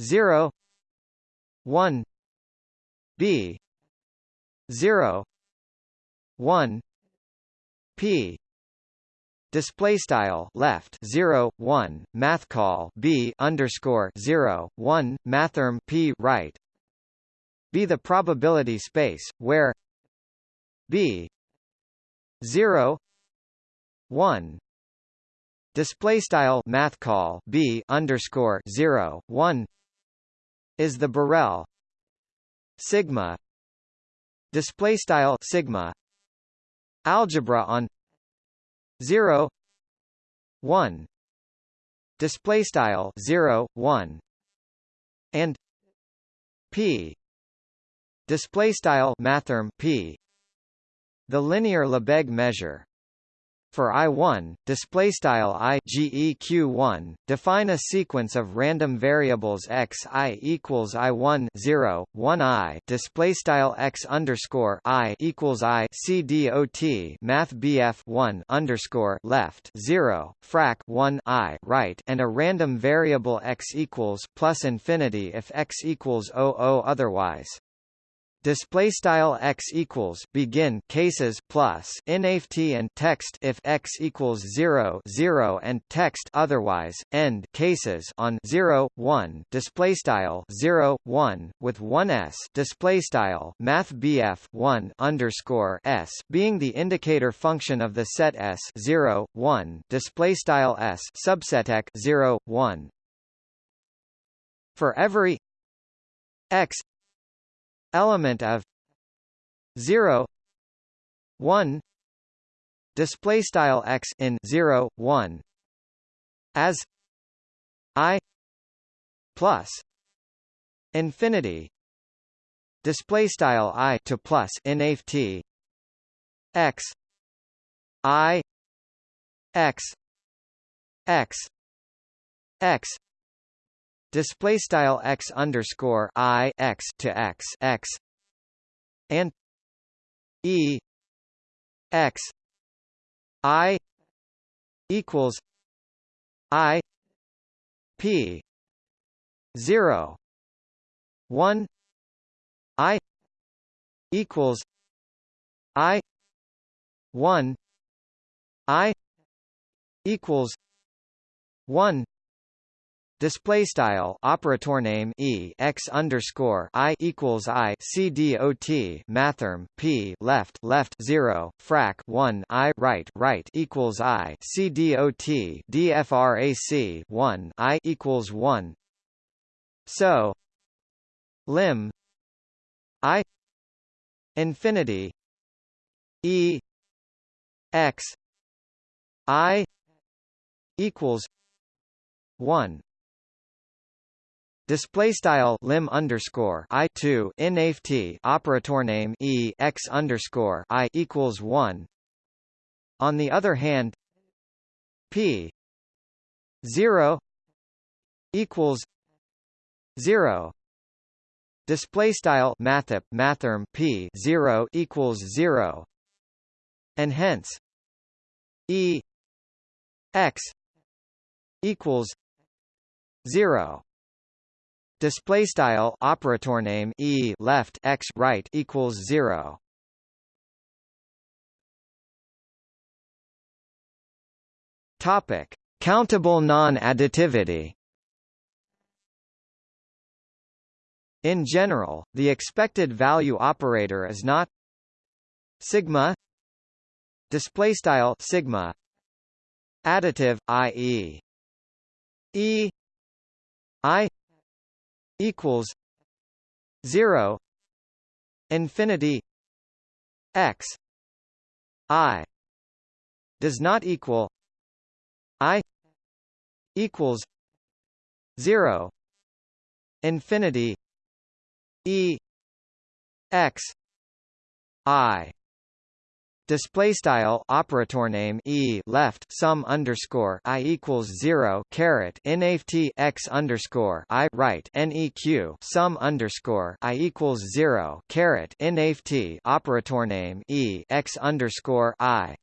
0 1 b. 0 1 p. Display style left 0 1 math call b underscore 0 1 mathrm p right. Be the probability space where b 0 1 display style math call b underscore 0 1 is the Borel sigma. Display style sigma algebra on 0 1 display style 0 1 and p. Display style mathrm p. The linear Lebesgue measure for I1, display style i geq1, define a sequence of random variables x i equals I1 0 1 i display style x underscore i equals i c dot math bf 1 underscore left 0 frac 1 i right and a random variable x equals plus infinity if x equals 00 otherwise display style x equals begin cases plus inft and text if x equals 0 0 and text otherwise end cases on 0 1 display style 0 1 with 1 s. Display style math bf 1 underscore s being the indicator function of the set s 0 1 display style s subset 0 1 for every x element of 0 1 display style x in 0 1 as i plus infinity display style i to plus in t x i x x x display style x underscore i x to x x and e x i equals i p 0 1 i equals i 1 i equals 1 Display style operator name e x underscore i equals i c dot mathrm p left left zero frac one i right right equals i c dot one i equals one. So lim i infinity e x i equals one Display style lim underscore i two inft operator name e x underscore i equals one. On the other hand, p zero equals zero. Display style mathep mathrm p zero equals zero, and hence e x equals zero display style operator name e left x right equals 0 topic countable non-additivity in general the expected value operator is not sigma display style sigma additive i.e. e i equals 0 infinity x i does not equal i equals 0 infinity e x i Display style operator name e left sum underscore i equals zero caret nft x underscore i right neq sum underscore i equals zero caret nft operator name e x underscore i.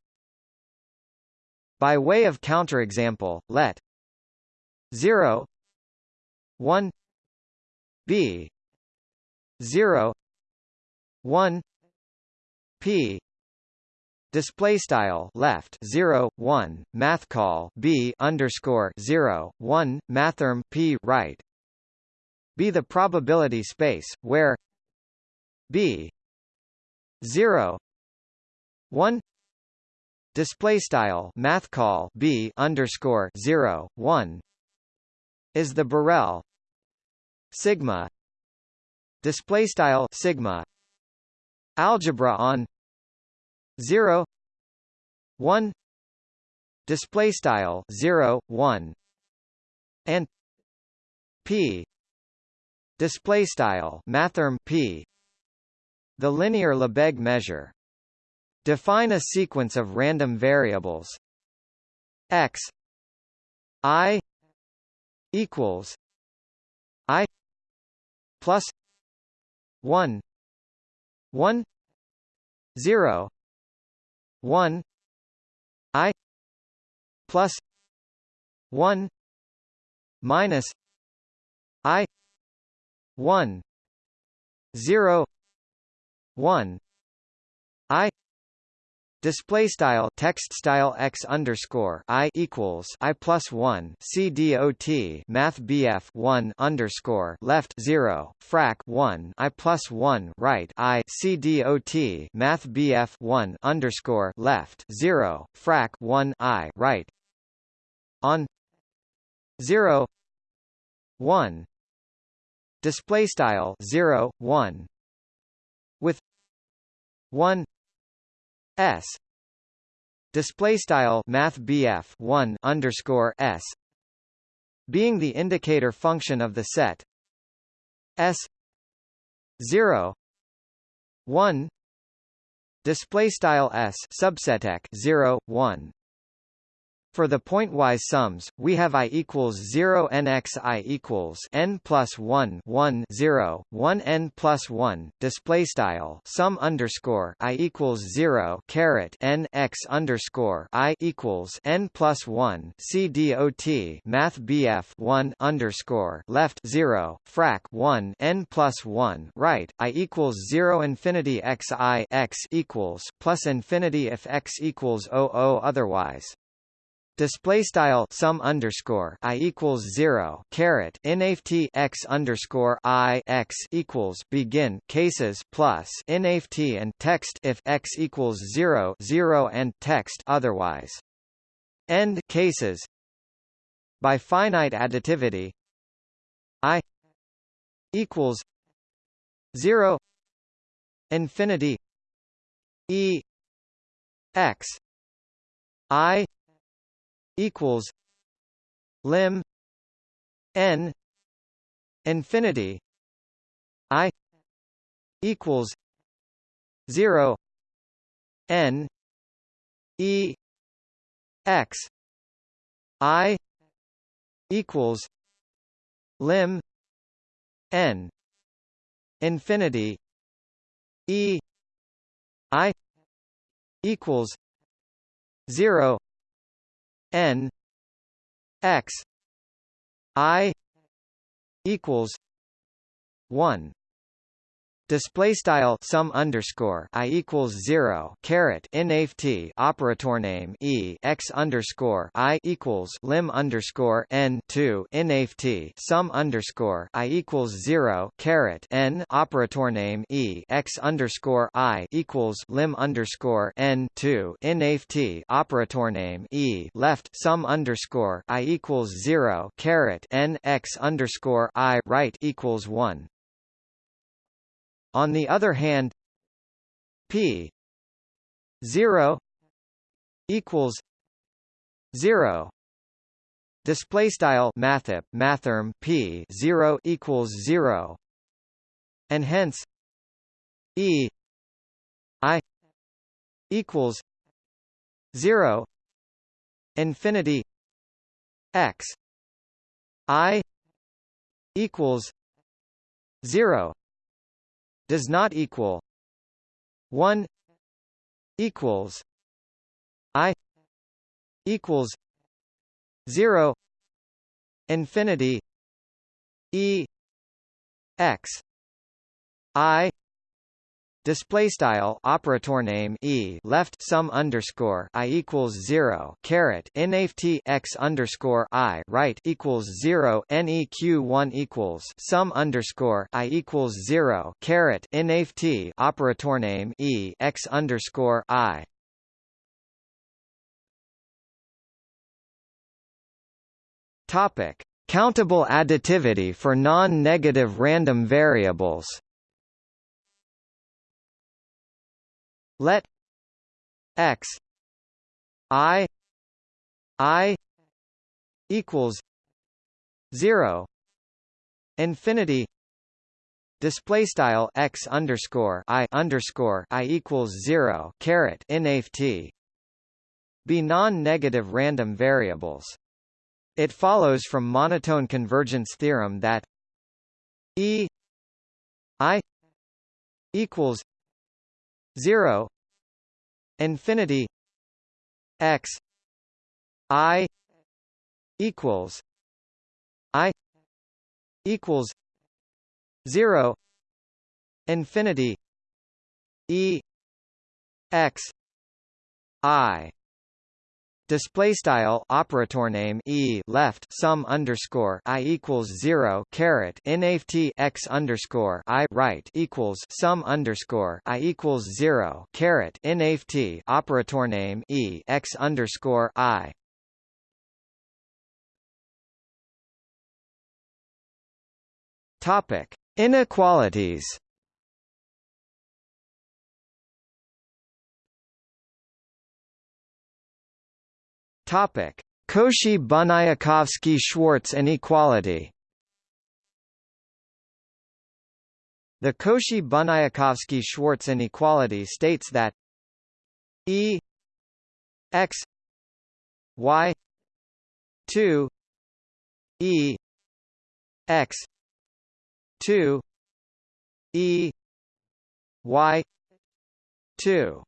By way of counterexample, let zero one b zero one p display style left 0 1 math call b underscore 0 1 mathrm p right. Be the probability space where b 0 1 display style math call b underscore 0 1 is the Borel sigma. Display style sigma. Algebra on 0 1 display style 0 1 and p display style mathrm p. The linear Lebesgue measure. Define a sequence of random variables. X i equals i plus 1 1 0 1 i plus 1 minus i 1 0 1 i Display style text style x underscore i equals i plus one c dot math bf one underscore left zero frac one i plus one right i c dot math bf one underscore left zero frac one i right. On zero one. Display style zero one. With one S. Display style math 1 underscore S being the indicator function of the set. S 0 1 display style S subset 0 1 for the pointwise sums, we have i equals 0 n x i equals n plus 1 1 0 1 n plus 1 display style sum underscore i equals 0 caret n x underscore i equals n plus 1 c dot math bf 1 underscore left 0 frac 1 n plus 1 right i equals 0 infinity x i x equals plus infinity if x equals 00 otherwise Display style sum underscore i equals zero caret nft x underscore i x equals begin cases plus nft and text if x equals zero zero and text otherwise. End cases. By finite additivity, i equals zero infinity e x i equals lim n infinity i equals 0 n e x i equals lim n infinity e i equals 0 n x i equals 1 display style sum underscore i equals zero caret nft operator name e x underscore i equals lim underscore n two nft sum underscore i equals zero caret n operator name e x underscore i equals lim underscore n two nft operator name e left sum underscore i equals zero caret n x underscore i right equals one on the other hand, p 0 equals 0 display style mathep mathrm p 0 equals 0 and hence e i equals 0 infinity x i equals 0 does not equal 1 equals i equals 0 infinity e x i Display style operator name e left sum underscore i equals zero caret nft x underscore i right equals zero neq one equals sum underscore i equals zero caret nft operator name e x underscore i. Topic: Countable additivity for non-negative random variables. Let x i i equals 0 infinity display style x underscore i underscore i equals 0 caret nft be non-negative random variables. It follows from monotone convergence theorem that e i equals 0 infinity x i equals i equals 0 infinity e x i display style operator name e left sum underscore i equals zero caret nft x underscore i right equals sum underscore i equals zero caret nft operator name e x underscore i. Topic Inequalities Topic: Cauchy-Bunyakovsky-Schwarz inequality. The Cauchy Bunyakovsky Schwarz inequality states that E x y 2 E x 2 E y 2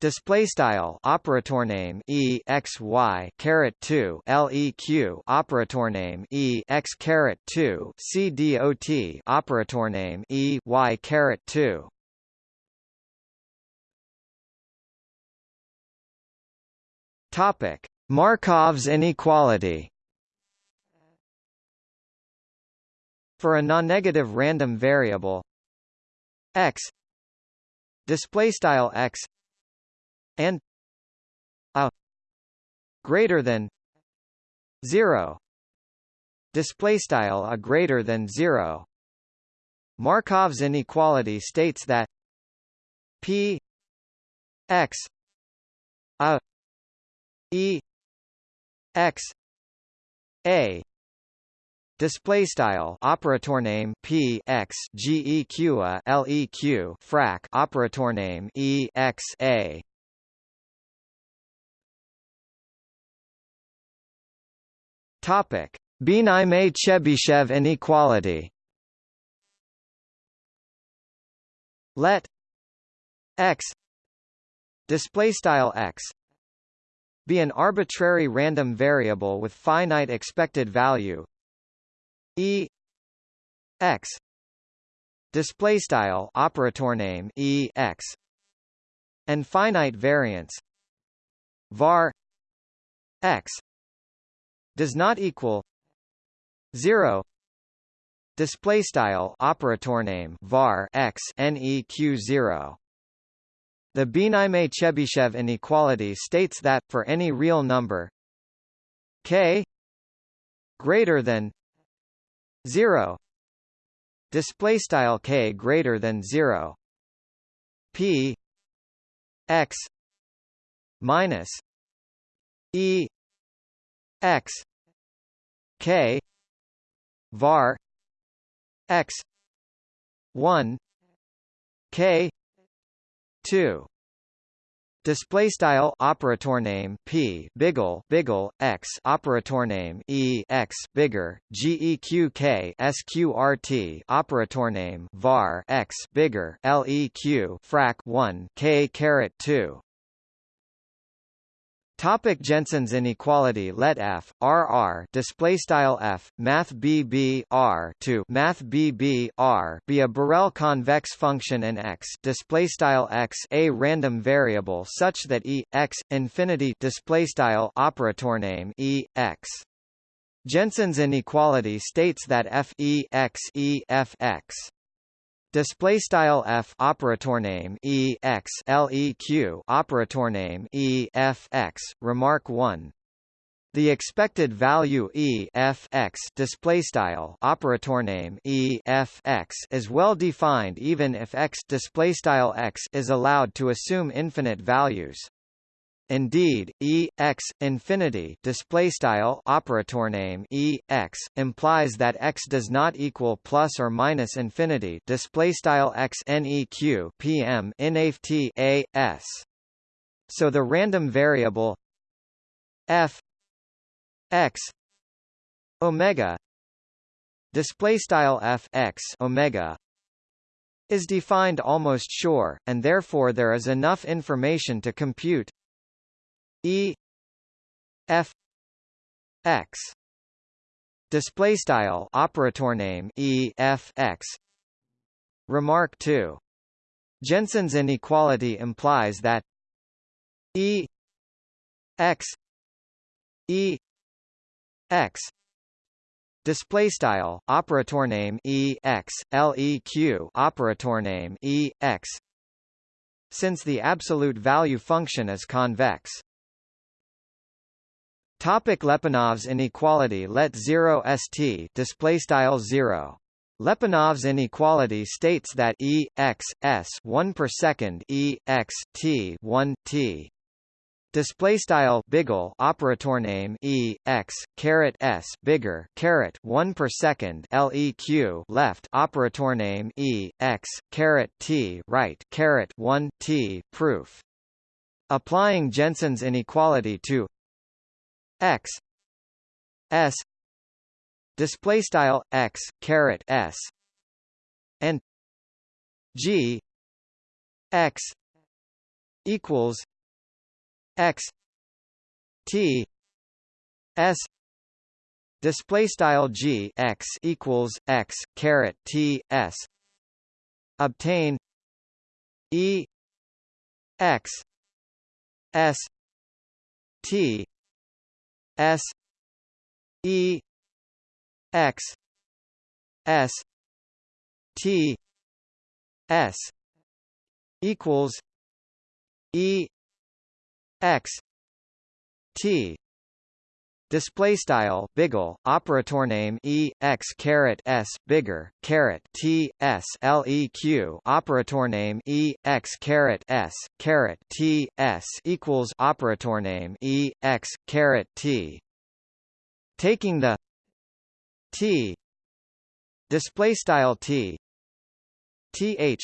Display style operator name e x y caret two leq operator name e x caret two c dot operator name e y caret two. Topic: Markov's inequality. For a non-negative random variable x display style x and a greater than 0 display style a greater than 0 Markov's inequality states that p x a e x a. Display style operator name p x geq a leq frac operator name e x a topic. Bienaymé-Chebyshev inequality let x display style x be an arbitrary random variable with finite expected value. E x display style operator name e x and finite variance var x does not equal 0 display style operator name var x neq 0 the Bienaymé-Chebyshev inequality states that, for any real number k greater than 0 display style k greater than 0 p x minus e x. K. Var. X. 1 k. 2 Display style operator name p. Biggle biggle x. Operator name e. X. Bigger geq sqrt operator name var x. Bigger leq frac 1 k caret 2 Topic Jensen's inequality Let f r display style f math bb r to math bb r be a Borel convex function and x display style x a random variable such that e x infinity display style operator name e x. Jensen's inequality states that f e x e f x Display style f operator name e x leq operator name e f x. Remark one. The expected value e f x display style operator name e f x is well defined even if x display style x is allowed to assume infinite values. Indeed, E x infinity display style operator name E x implies that x does not equal plus or minus infinity display style x neq pm inaft a s. So the random variable f x omega display style f x omega is defined almost sure, and therefore there is enough information to compute E F X display style operator name E F X. Remark 2 Jensen's inequality implies that E X E X display style operator name E X LEQ operator name E X. Since the absolute value function is convex Topic Lyapunov's inequality Let 0 st display style 0 Lyapunov's inequality states that E x s 1 per second E x t 1 t. Display style biggle operator name E x caret s bigger caret 1 per second leq left operator name E x caret t right caret 1 t proof. Applying Jensen's inequality to x s display style x caret s and g x equals x t s display style g x equals x caret t s obtain e x s t S E X S T S equals E X T Display style biggle operator name e x caret s bigger caret t s leq operator name e x caret s caret t s equals operator name e x caret t. Taking the t display style t th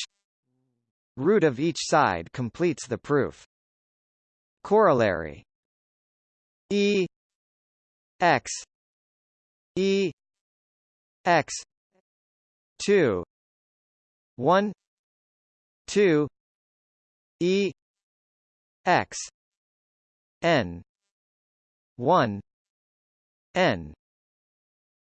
root of each side completes the proof corollary e x e x 2 1 2 e x n 1 n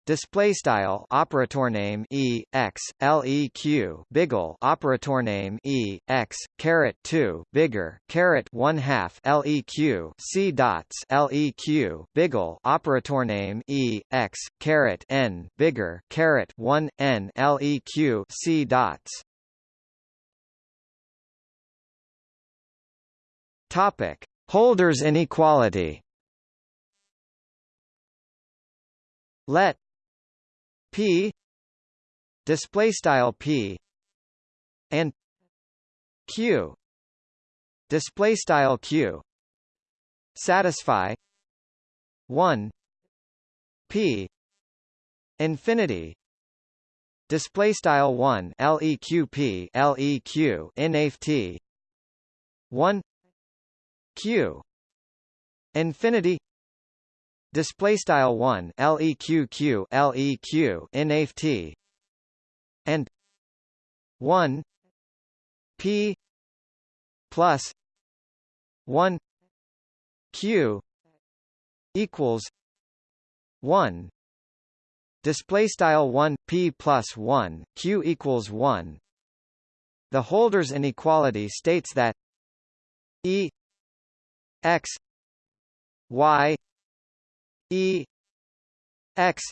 Display style operator name e x leq biggle operator name e x caret two bigger caret one half leq c dots leq biggle operator name e x caret n bigger caret one n leq c dots. Topic: Holder's inequality. Let P display style P and Q display style Q satisfy 1 P infinity display style 1 leqp leq inaft 1 q infinity display style 1 leqq leq inaft and 1 p plus 1 q equals 1 display style 1 p plus 1 q equals 1 the Holder's inequality states that e x y E X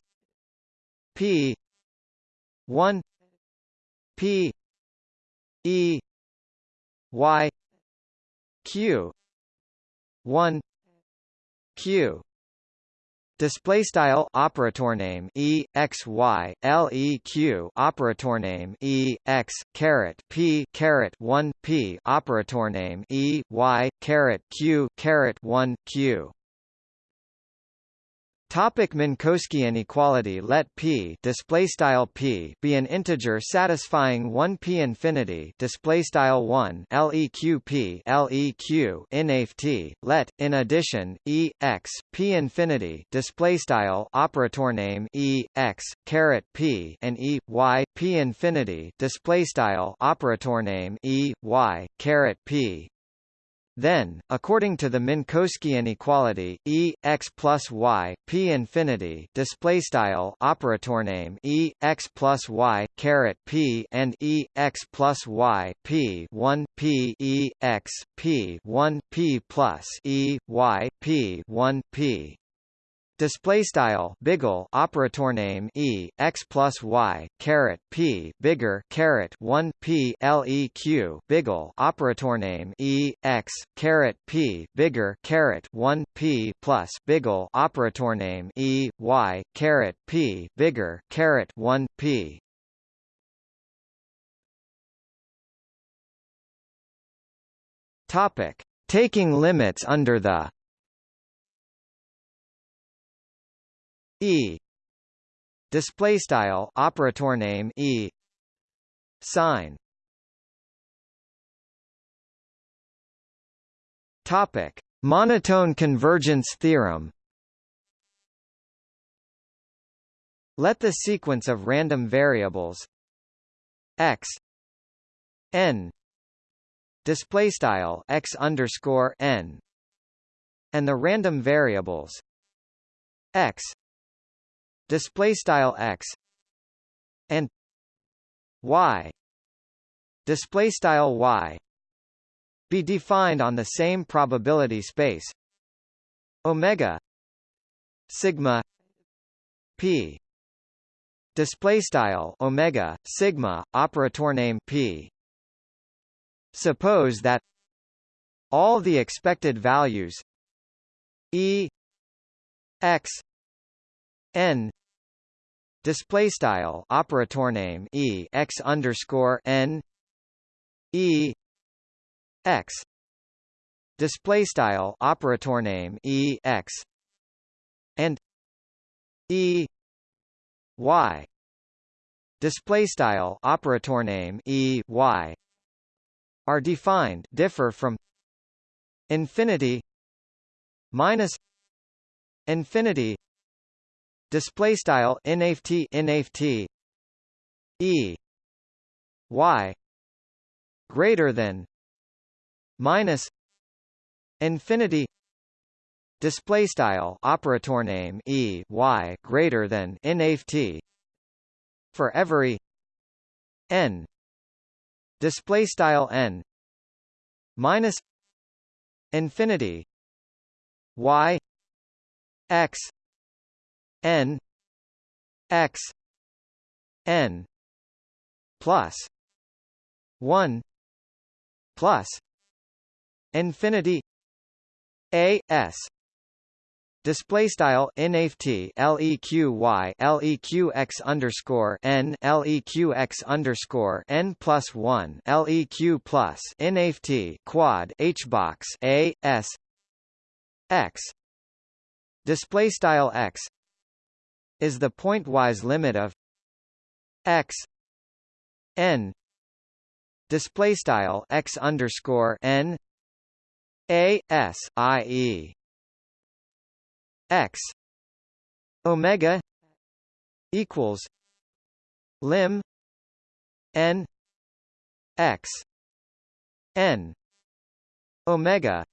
P one P E Y Q one Q. Display style operator name e x y l e q operator name e x caret p caret one p operator name e y caret q caret one q Topic Minkowski inequality Let p display style p be an integer satisfying 1 p infinity display style 1 leq p leq inaft let in addition e x p infinity display style operator name e x caret p and e y p infinity display style operator name e y caret p then, according to the Minkowski inequality, E x plus y p infinity display style operator name E x plus y caret p and E x plus y p one p E x p one p plus E y p one p Display style biggle operator name e x plus y caret p bigger caret one p leq biggle operator name e x caret p bigger caret one p plus biggle operator name e y caret p bigger caret one p. Topic: Taking limits under the E. Display style operator name E. Sign. Topic. Monotone convergence theorem. Let the sequence of random variables x n display style x underscore n and the random variables x display style x and y display style y be defined on the same probability space omega sigma p display style omega sigma operator name p. Suppose that all the expected values e x n. Display style operator name e x underscore n e x. Display style operator name e x. And e y. Display style operator name e y. Are defined differ from infinity minus infinity display style inft inft e y greater than minus infinity display style operator name e y greater than inft for every n display style n minus infinity y x n x n plus 1 plus infinity a s. Display style nft leqy leqx underscore n leqx underscore n plus one leq plus nft quad h box a s x. Display style x is the pointwise limit of x n display style x underscore n a s i e x omega equals lim n x n omega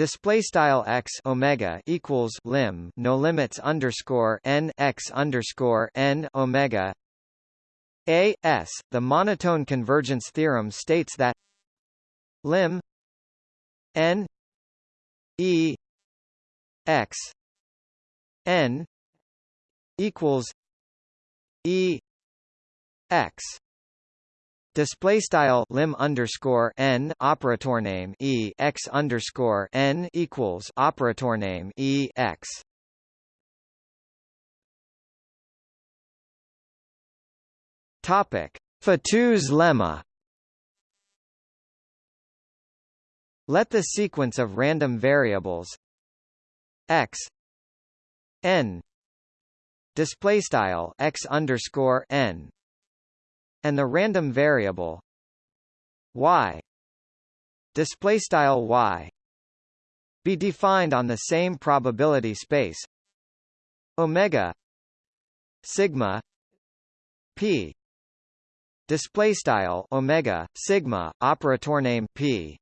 Display style x omega equals lim no limits underscore n x underscore n omega a s. The monotone convergence theorem states that lim n e x n equals e x Display style lim underscore n operator name e x underscore n equals operator name e x. Topic: Fatou's lemma. Let the sequence of random variables x n display style x underscore n and the random variable y. Display style y. Be defined on the same probability space. Omega sigma p. Display style omega sigma operator name p.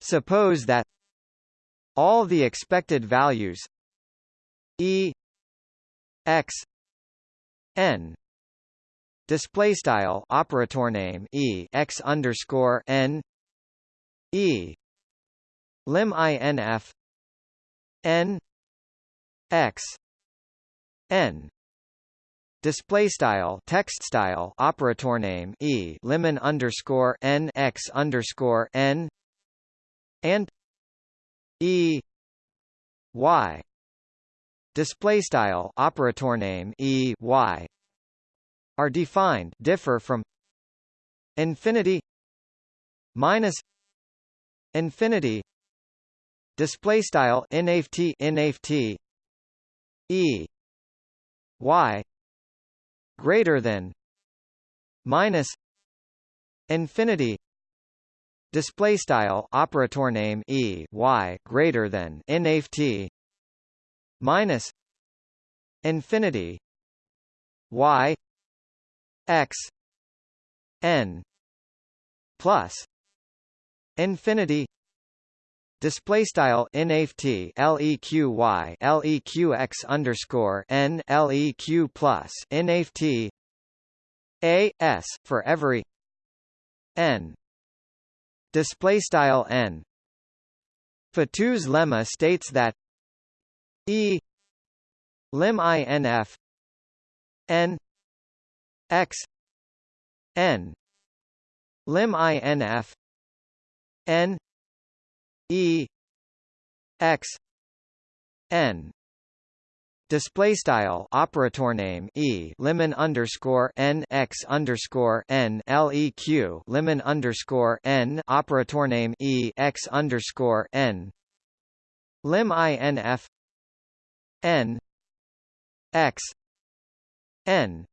Suppose that all the expected values e x n display style operator name e x underscore n e lim inf n x n. Display style text style operator name e limon underscore n x underscore n and E Y. Display style operator name E Y are defined differ from infinity minus infinity display style nft nft E Y greater than minus infinity display style operator name e y greater than nft minus infinity y x n plus infinity display style nft leqy leqx underscore n leq plus nft a s for every n display style n. Fatou's lemma states that e lim inf n x n lim inf n e x n. Display style operator name e limon underscore n x underscore n leq limon underscore n operator name e x underscore n. Lim inf n x n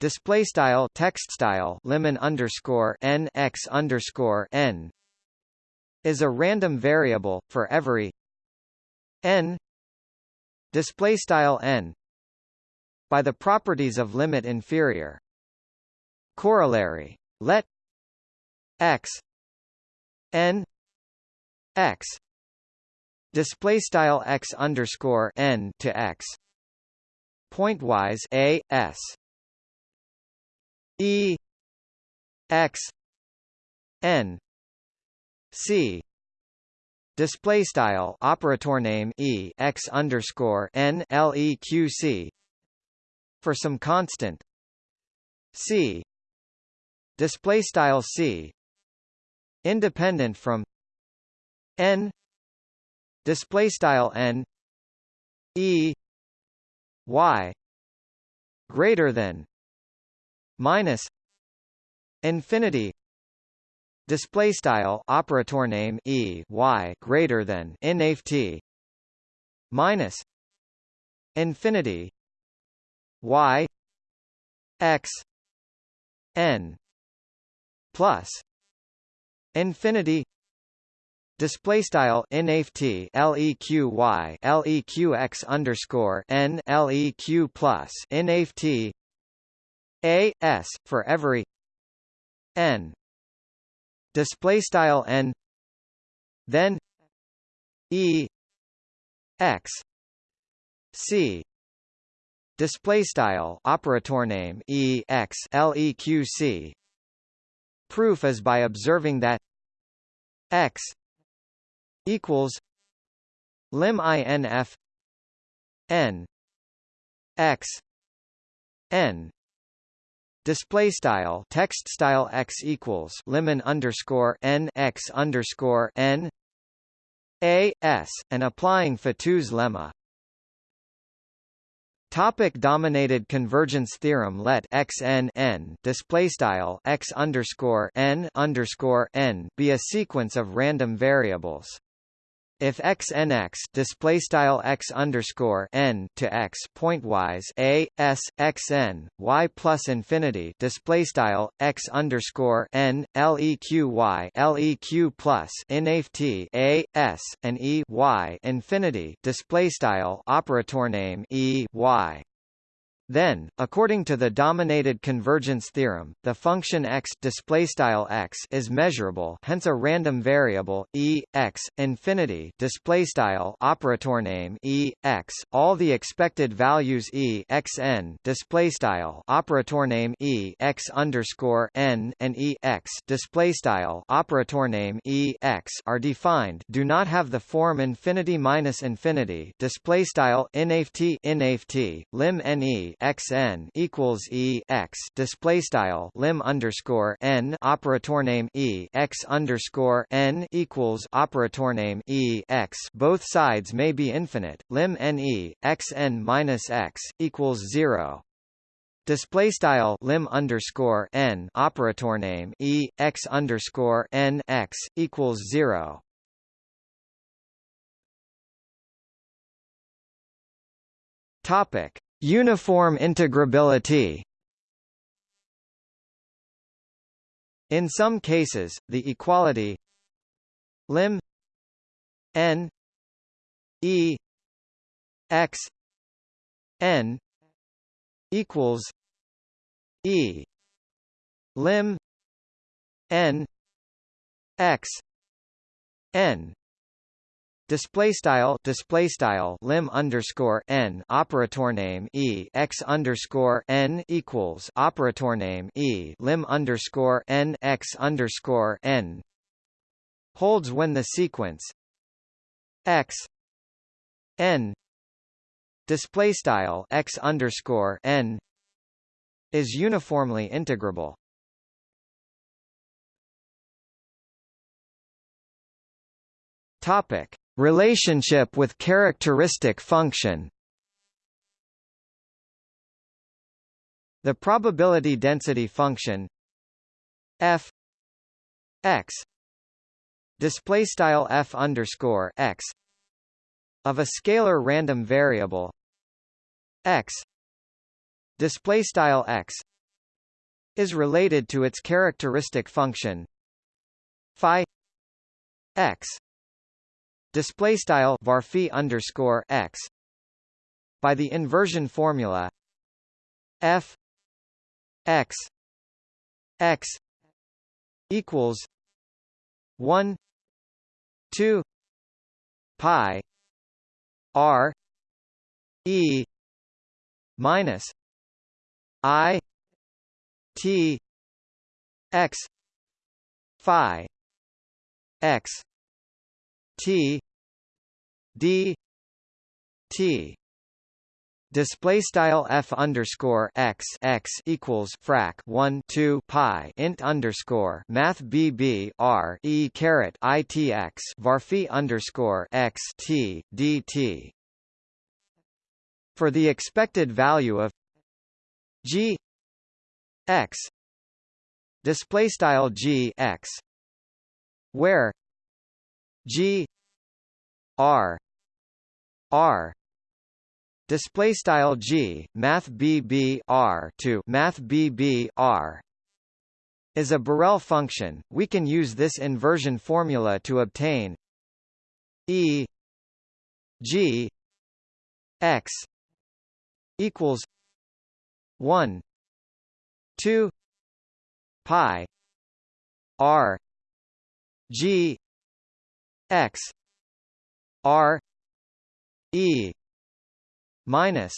display style text style lemon underscore n x underscore n is a random variable for every n. Display style n by the properties of limit inferior. Corollary let x n x. Display style x underscore n to x. Pointwise a s e x n c display style operator name e x underscore n leq for some constant c display style c independent from n display style n e y greater than minus infinity display style operator name e y greater than inft minus infinity y x n plus infinity display style nft leqy leqx underscore n leq plus nft a s for every n. Display style n. Then e x c. Display style operator name e x leq proof is by observing that x equals lim inf n x n display style text style x equals lemon underscore n x underscore n a s and applying Fatou's lemma Topic dominated convergence theorem Let x n n display style x underscore n underscore n be a sequence of random variables. If x n x display style x underscore n to x pointwise a s x n y plus infinity display style x underscore n leq y leq plus s and e y infinity display style operator name e y then, according to the dominated convergence theorem, the function x displaystyle x is measurable, hence a random variable e x infinity operator name e x. All the expected values e x n displaystyle operator name e x underscore n and e x displaystyle operator name e x are defined. Do not have the form infinity minus infinity displaystyle inft inft lim ne x n equals e x display style lim underscore n operator name e x underscore n equals operator name e x. Both sides may be infinite. Lim ne x n minus x equals zero. Display style lim underscore n operator name e x underscore n x equals zero. Topic Uniform integrability. In some cases, the equality lim n e x n equals e lim n x n Display style display style lim underscore n operator name e x underscore n equals operator name e lim underscore n x underscore n holds when the sequence x n display style x underscore n is uniformly integrable. Topic Relationship with characteristic function. The probability density function f x display style f underscore x of a scalar random variable x display style x is related to its characteristic function phi x display style varphi underscore x by the inversion formula f x x equals 1 2 pi r e minus i t x phi x t d t Display style f underscore x x equals frac 1 2 pi int underscore math bb r e caret i t x varphi underscore x t dt. For the expected value of g x display style g x where g r r display style g math bb r to math bb r is a Borel function. We can use this inversion formula to obtain e g x equals 1 2 pi r g x r e minus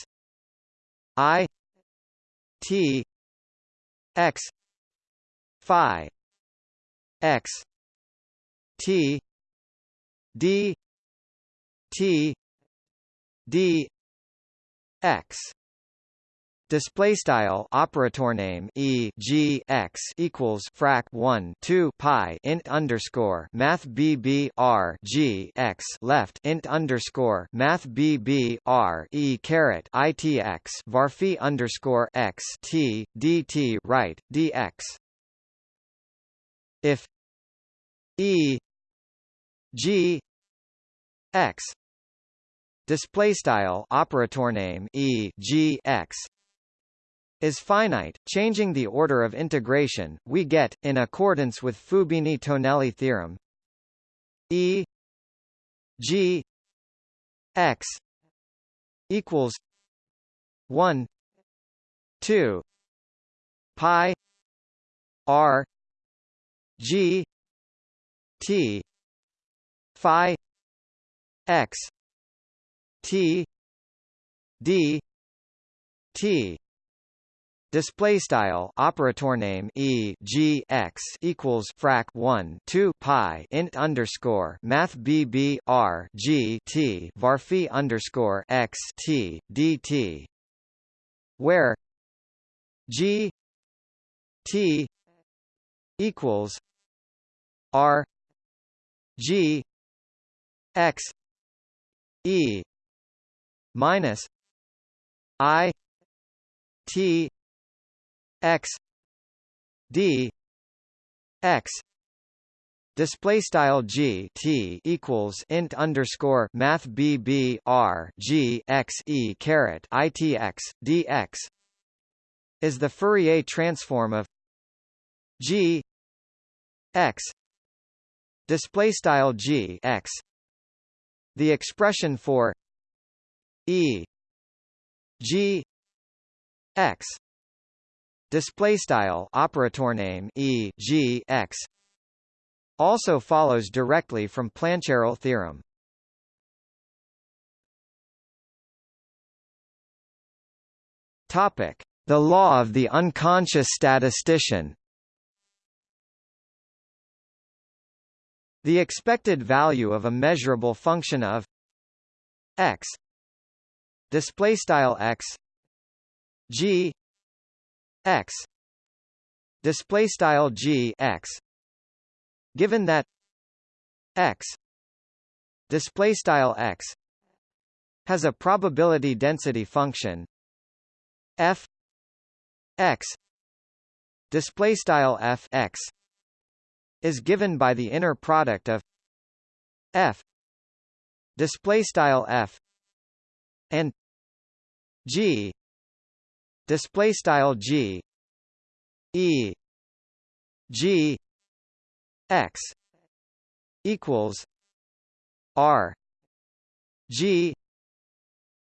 I T X Phi X T D T D X display style operator name e g x equals frac 1 2 pi int underscore math bb r g x left int underscore math bb r e caret itx varphi underscore x t dt right dx if e g x display style operator name e g x is finite, changing the order of integration, we get, in accordance with Fubini-Tonelli theorem, E G X equals one two pi R G T Phi X T D T Display style operator name e g x equals frac 1 2 pi int underscore math bb r g t varphi underscore x t dt, where g t equals r g x e minus i t x d x display style g t equals int underscore math b b r g x e caret i t x dx is the Fourier transform of g x display style g x. The expression for e g x display style operator name e g x also follows directly from Plancherel theorem. Topic: The law of the unconscious statistician. The expected value of a measurable function of x display style x g x. Display style g x. Given that x. Display style x. Has a probability density function. F. X. Display style f x. Is given by the inner product of f. Display style f. And G display style G E G X equals R G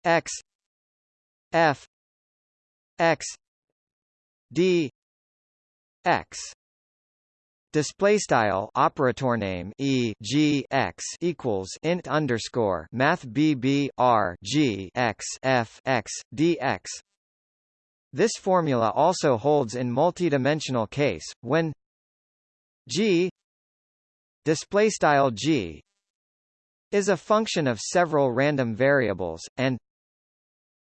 X F X D X Display style operator name e g x equals int underscore math bb r g x f x dx. This formula also holds in multidimensional case when g display style g is a function of several random variables and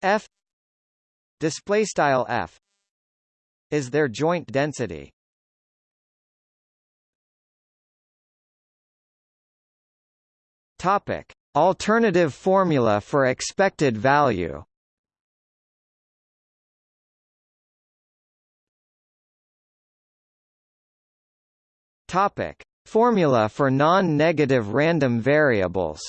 f display style f is their joint density. Topic: Alternative formula for expected value. Topic: Formula for non-negative random variables.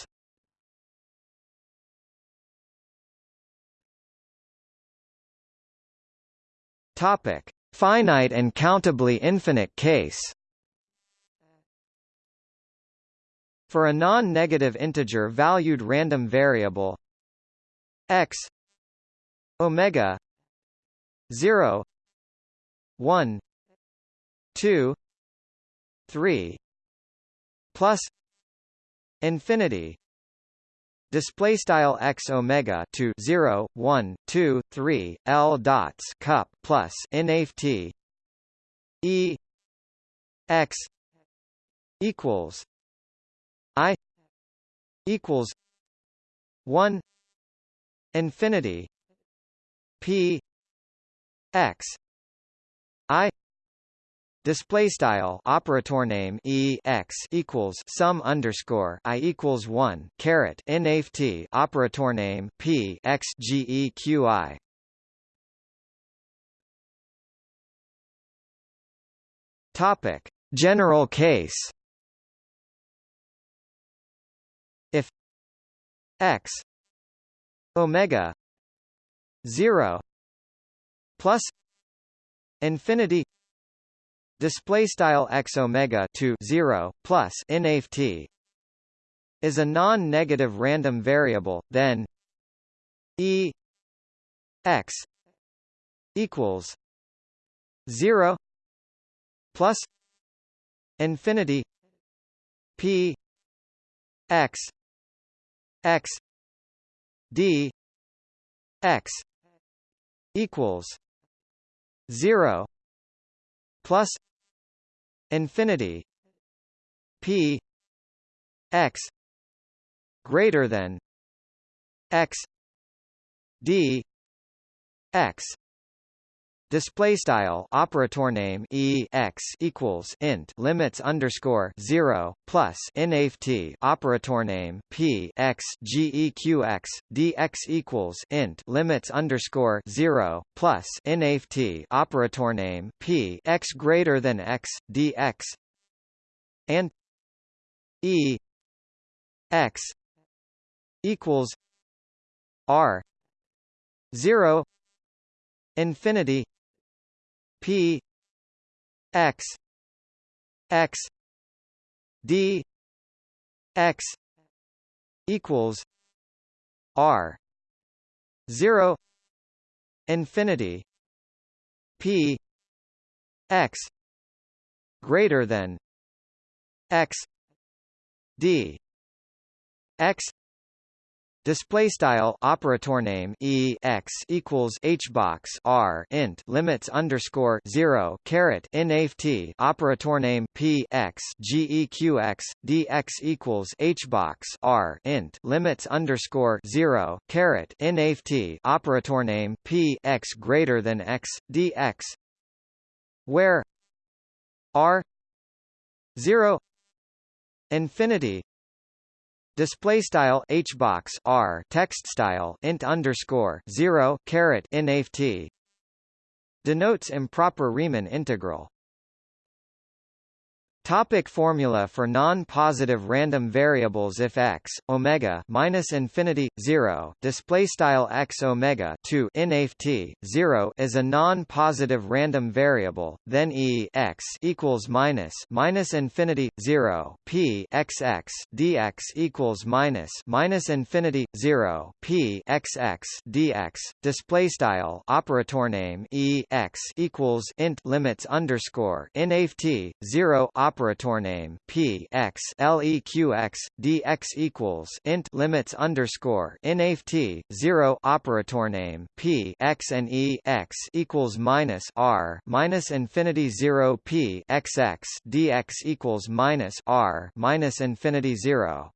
Topic: Finite and countably infinite case. For a non-negative integer valued random variable x omega 0 1 2 3 plus infinity display style x omega to 0 1 2 3 l dots cup plus nft e x equals i equals 1 infinity p x i Display style operator name e x equals sum underscore i equals one caret nft operator name p x g e q i. Topic: General case. If x omega 0 plus infinity display style x omega to 0 plus nft is a non-negative random variable then e x equals 0 plus infinity p x x d x equals 0 plus infinity p x greater than x d x Display style operator name e x equals int limits underscore zero plus nft operator name p x dx equals int limits underscore zero plus nft operator name p x greater than x dx and e x equals r zero infinity P X X D X equals R zero infinity P X greater than X D X Display style operator name e x equals h box r int limits underscore zero caret nft operator name p x geq x dx equals h box r int limits underscore zero caret nft operator name p x greater than x dx where r zero infinity Display style h box r text style int underscore zero caret nft denotes improper Riemann integral. Topic formula for non-positive random variables if x omega minus infinity 0 display style x omega 2 in t 0 is a non-positive random variable then e x equals minus minus infinity 0 p x x dx equals minus minus infinity 0 p x x dx display style operator name e x equals int limits underscore t 0 operator name p x leq x dx equals int limits underscore nft zero operator name p x and e x equals minus r minus infinity zero p x x dx equals minus r minus infinity zero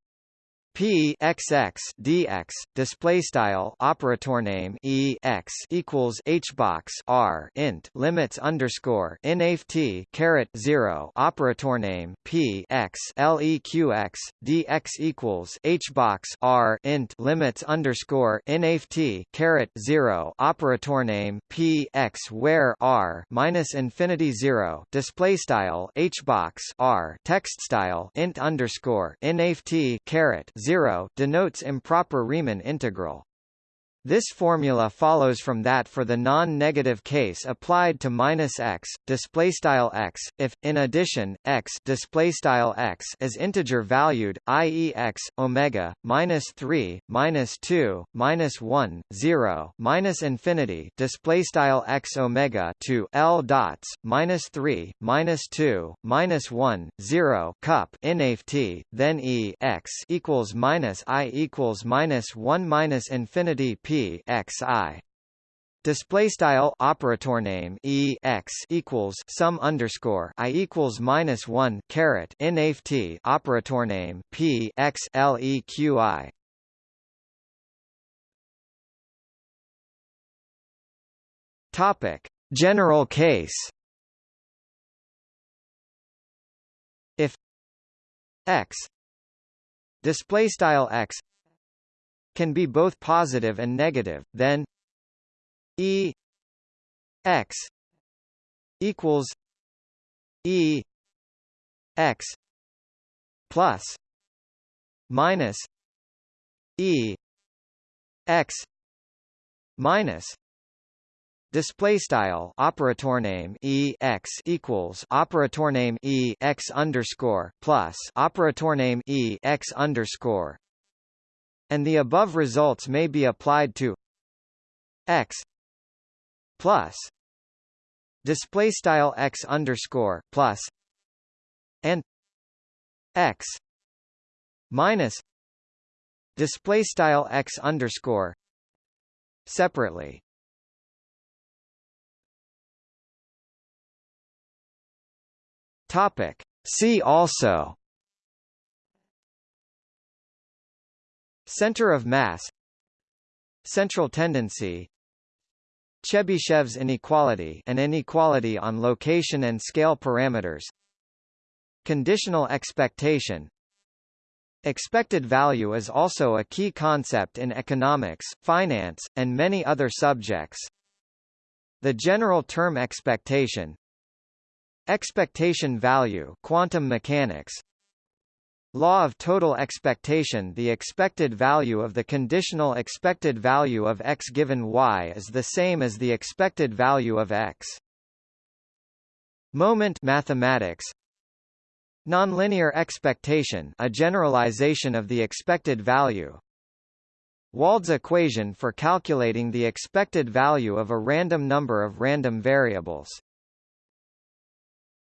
P x x dx display style operator name e x equals h box r int limits underscore nft caret zero operator name p x dx equals h box r int limits underscore nft caret zero operator name p x where r minus infinity zero display style h box r text style int underscore nft caret 0 denotes improper Riemann integral. This formula follows from that for the non-negative case applied to minus x display style x if in addition x display style x is integer valued i.e. x omega minus 3 minus 2 minus 1 0 minus infinity display style x omega to l dots minus 3 minus 2 minus 1 0 cup t then e x equals minus i equals minus 1 minus infinity p x i Display style operator name e x equals sum underscore i equals minus one caret nft operator name p x leq Topic: General case. If x display style x can be both positive and negative, then E x equals E x plus minus E x minus Display style operator name e x equals operator name e x underscore plus operator name e x underscore and the above results may be applied to x plus display style x underscore plus and x minus display style x underscore separately. Topic. See also Center of mass. Central tendency. Chebyshev's inequality an inequality on location and scale parameters. Conditional expectation. Expected value is also a key concept in economics, finance, and many other subjects. The general term expectation. Expectation value quantum mechanics Law of total expectation The expected value of the conditional expected value of x given y is the same as the expected value of x. Moment mathematics. Nonlinear expectation a generalization of the expected value. Wald's equation for calculating the expected value of a random number of random variables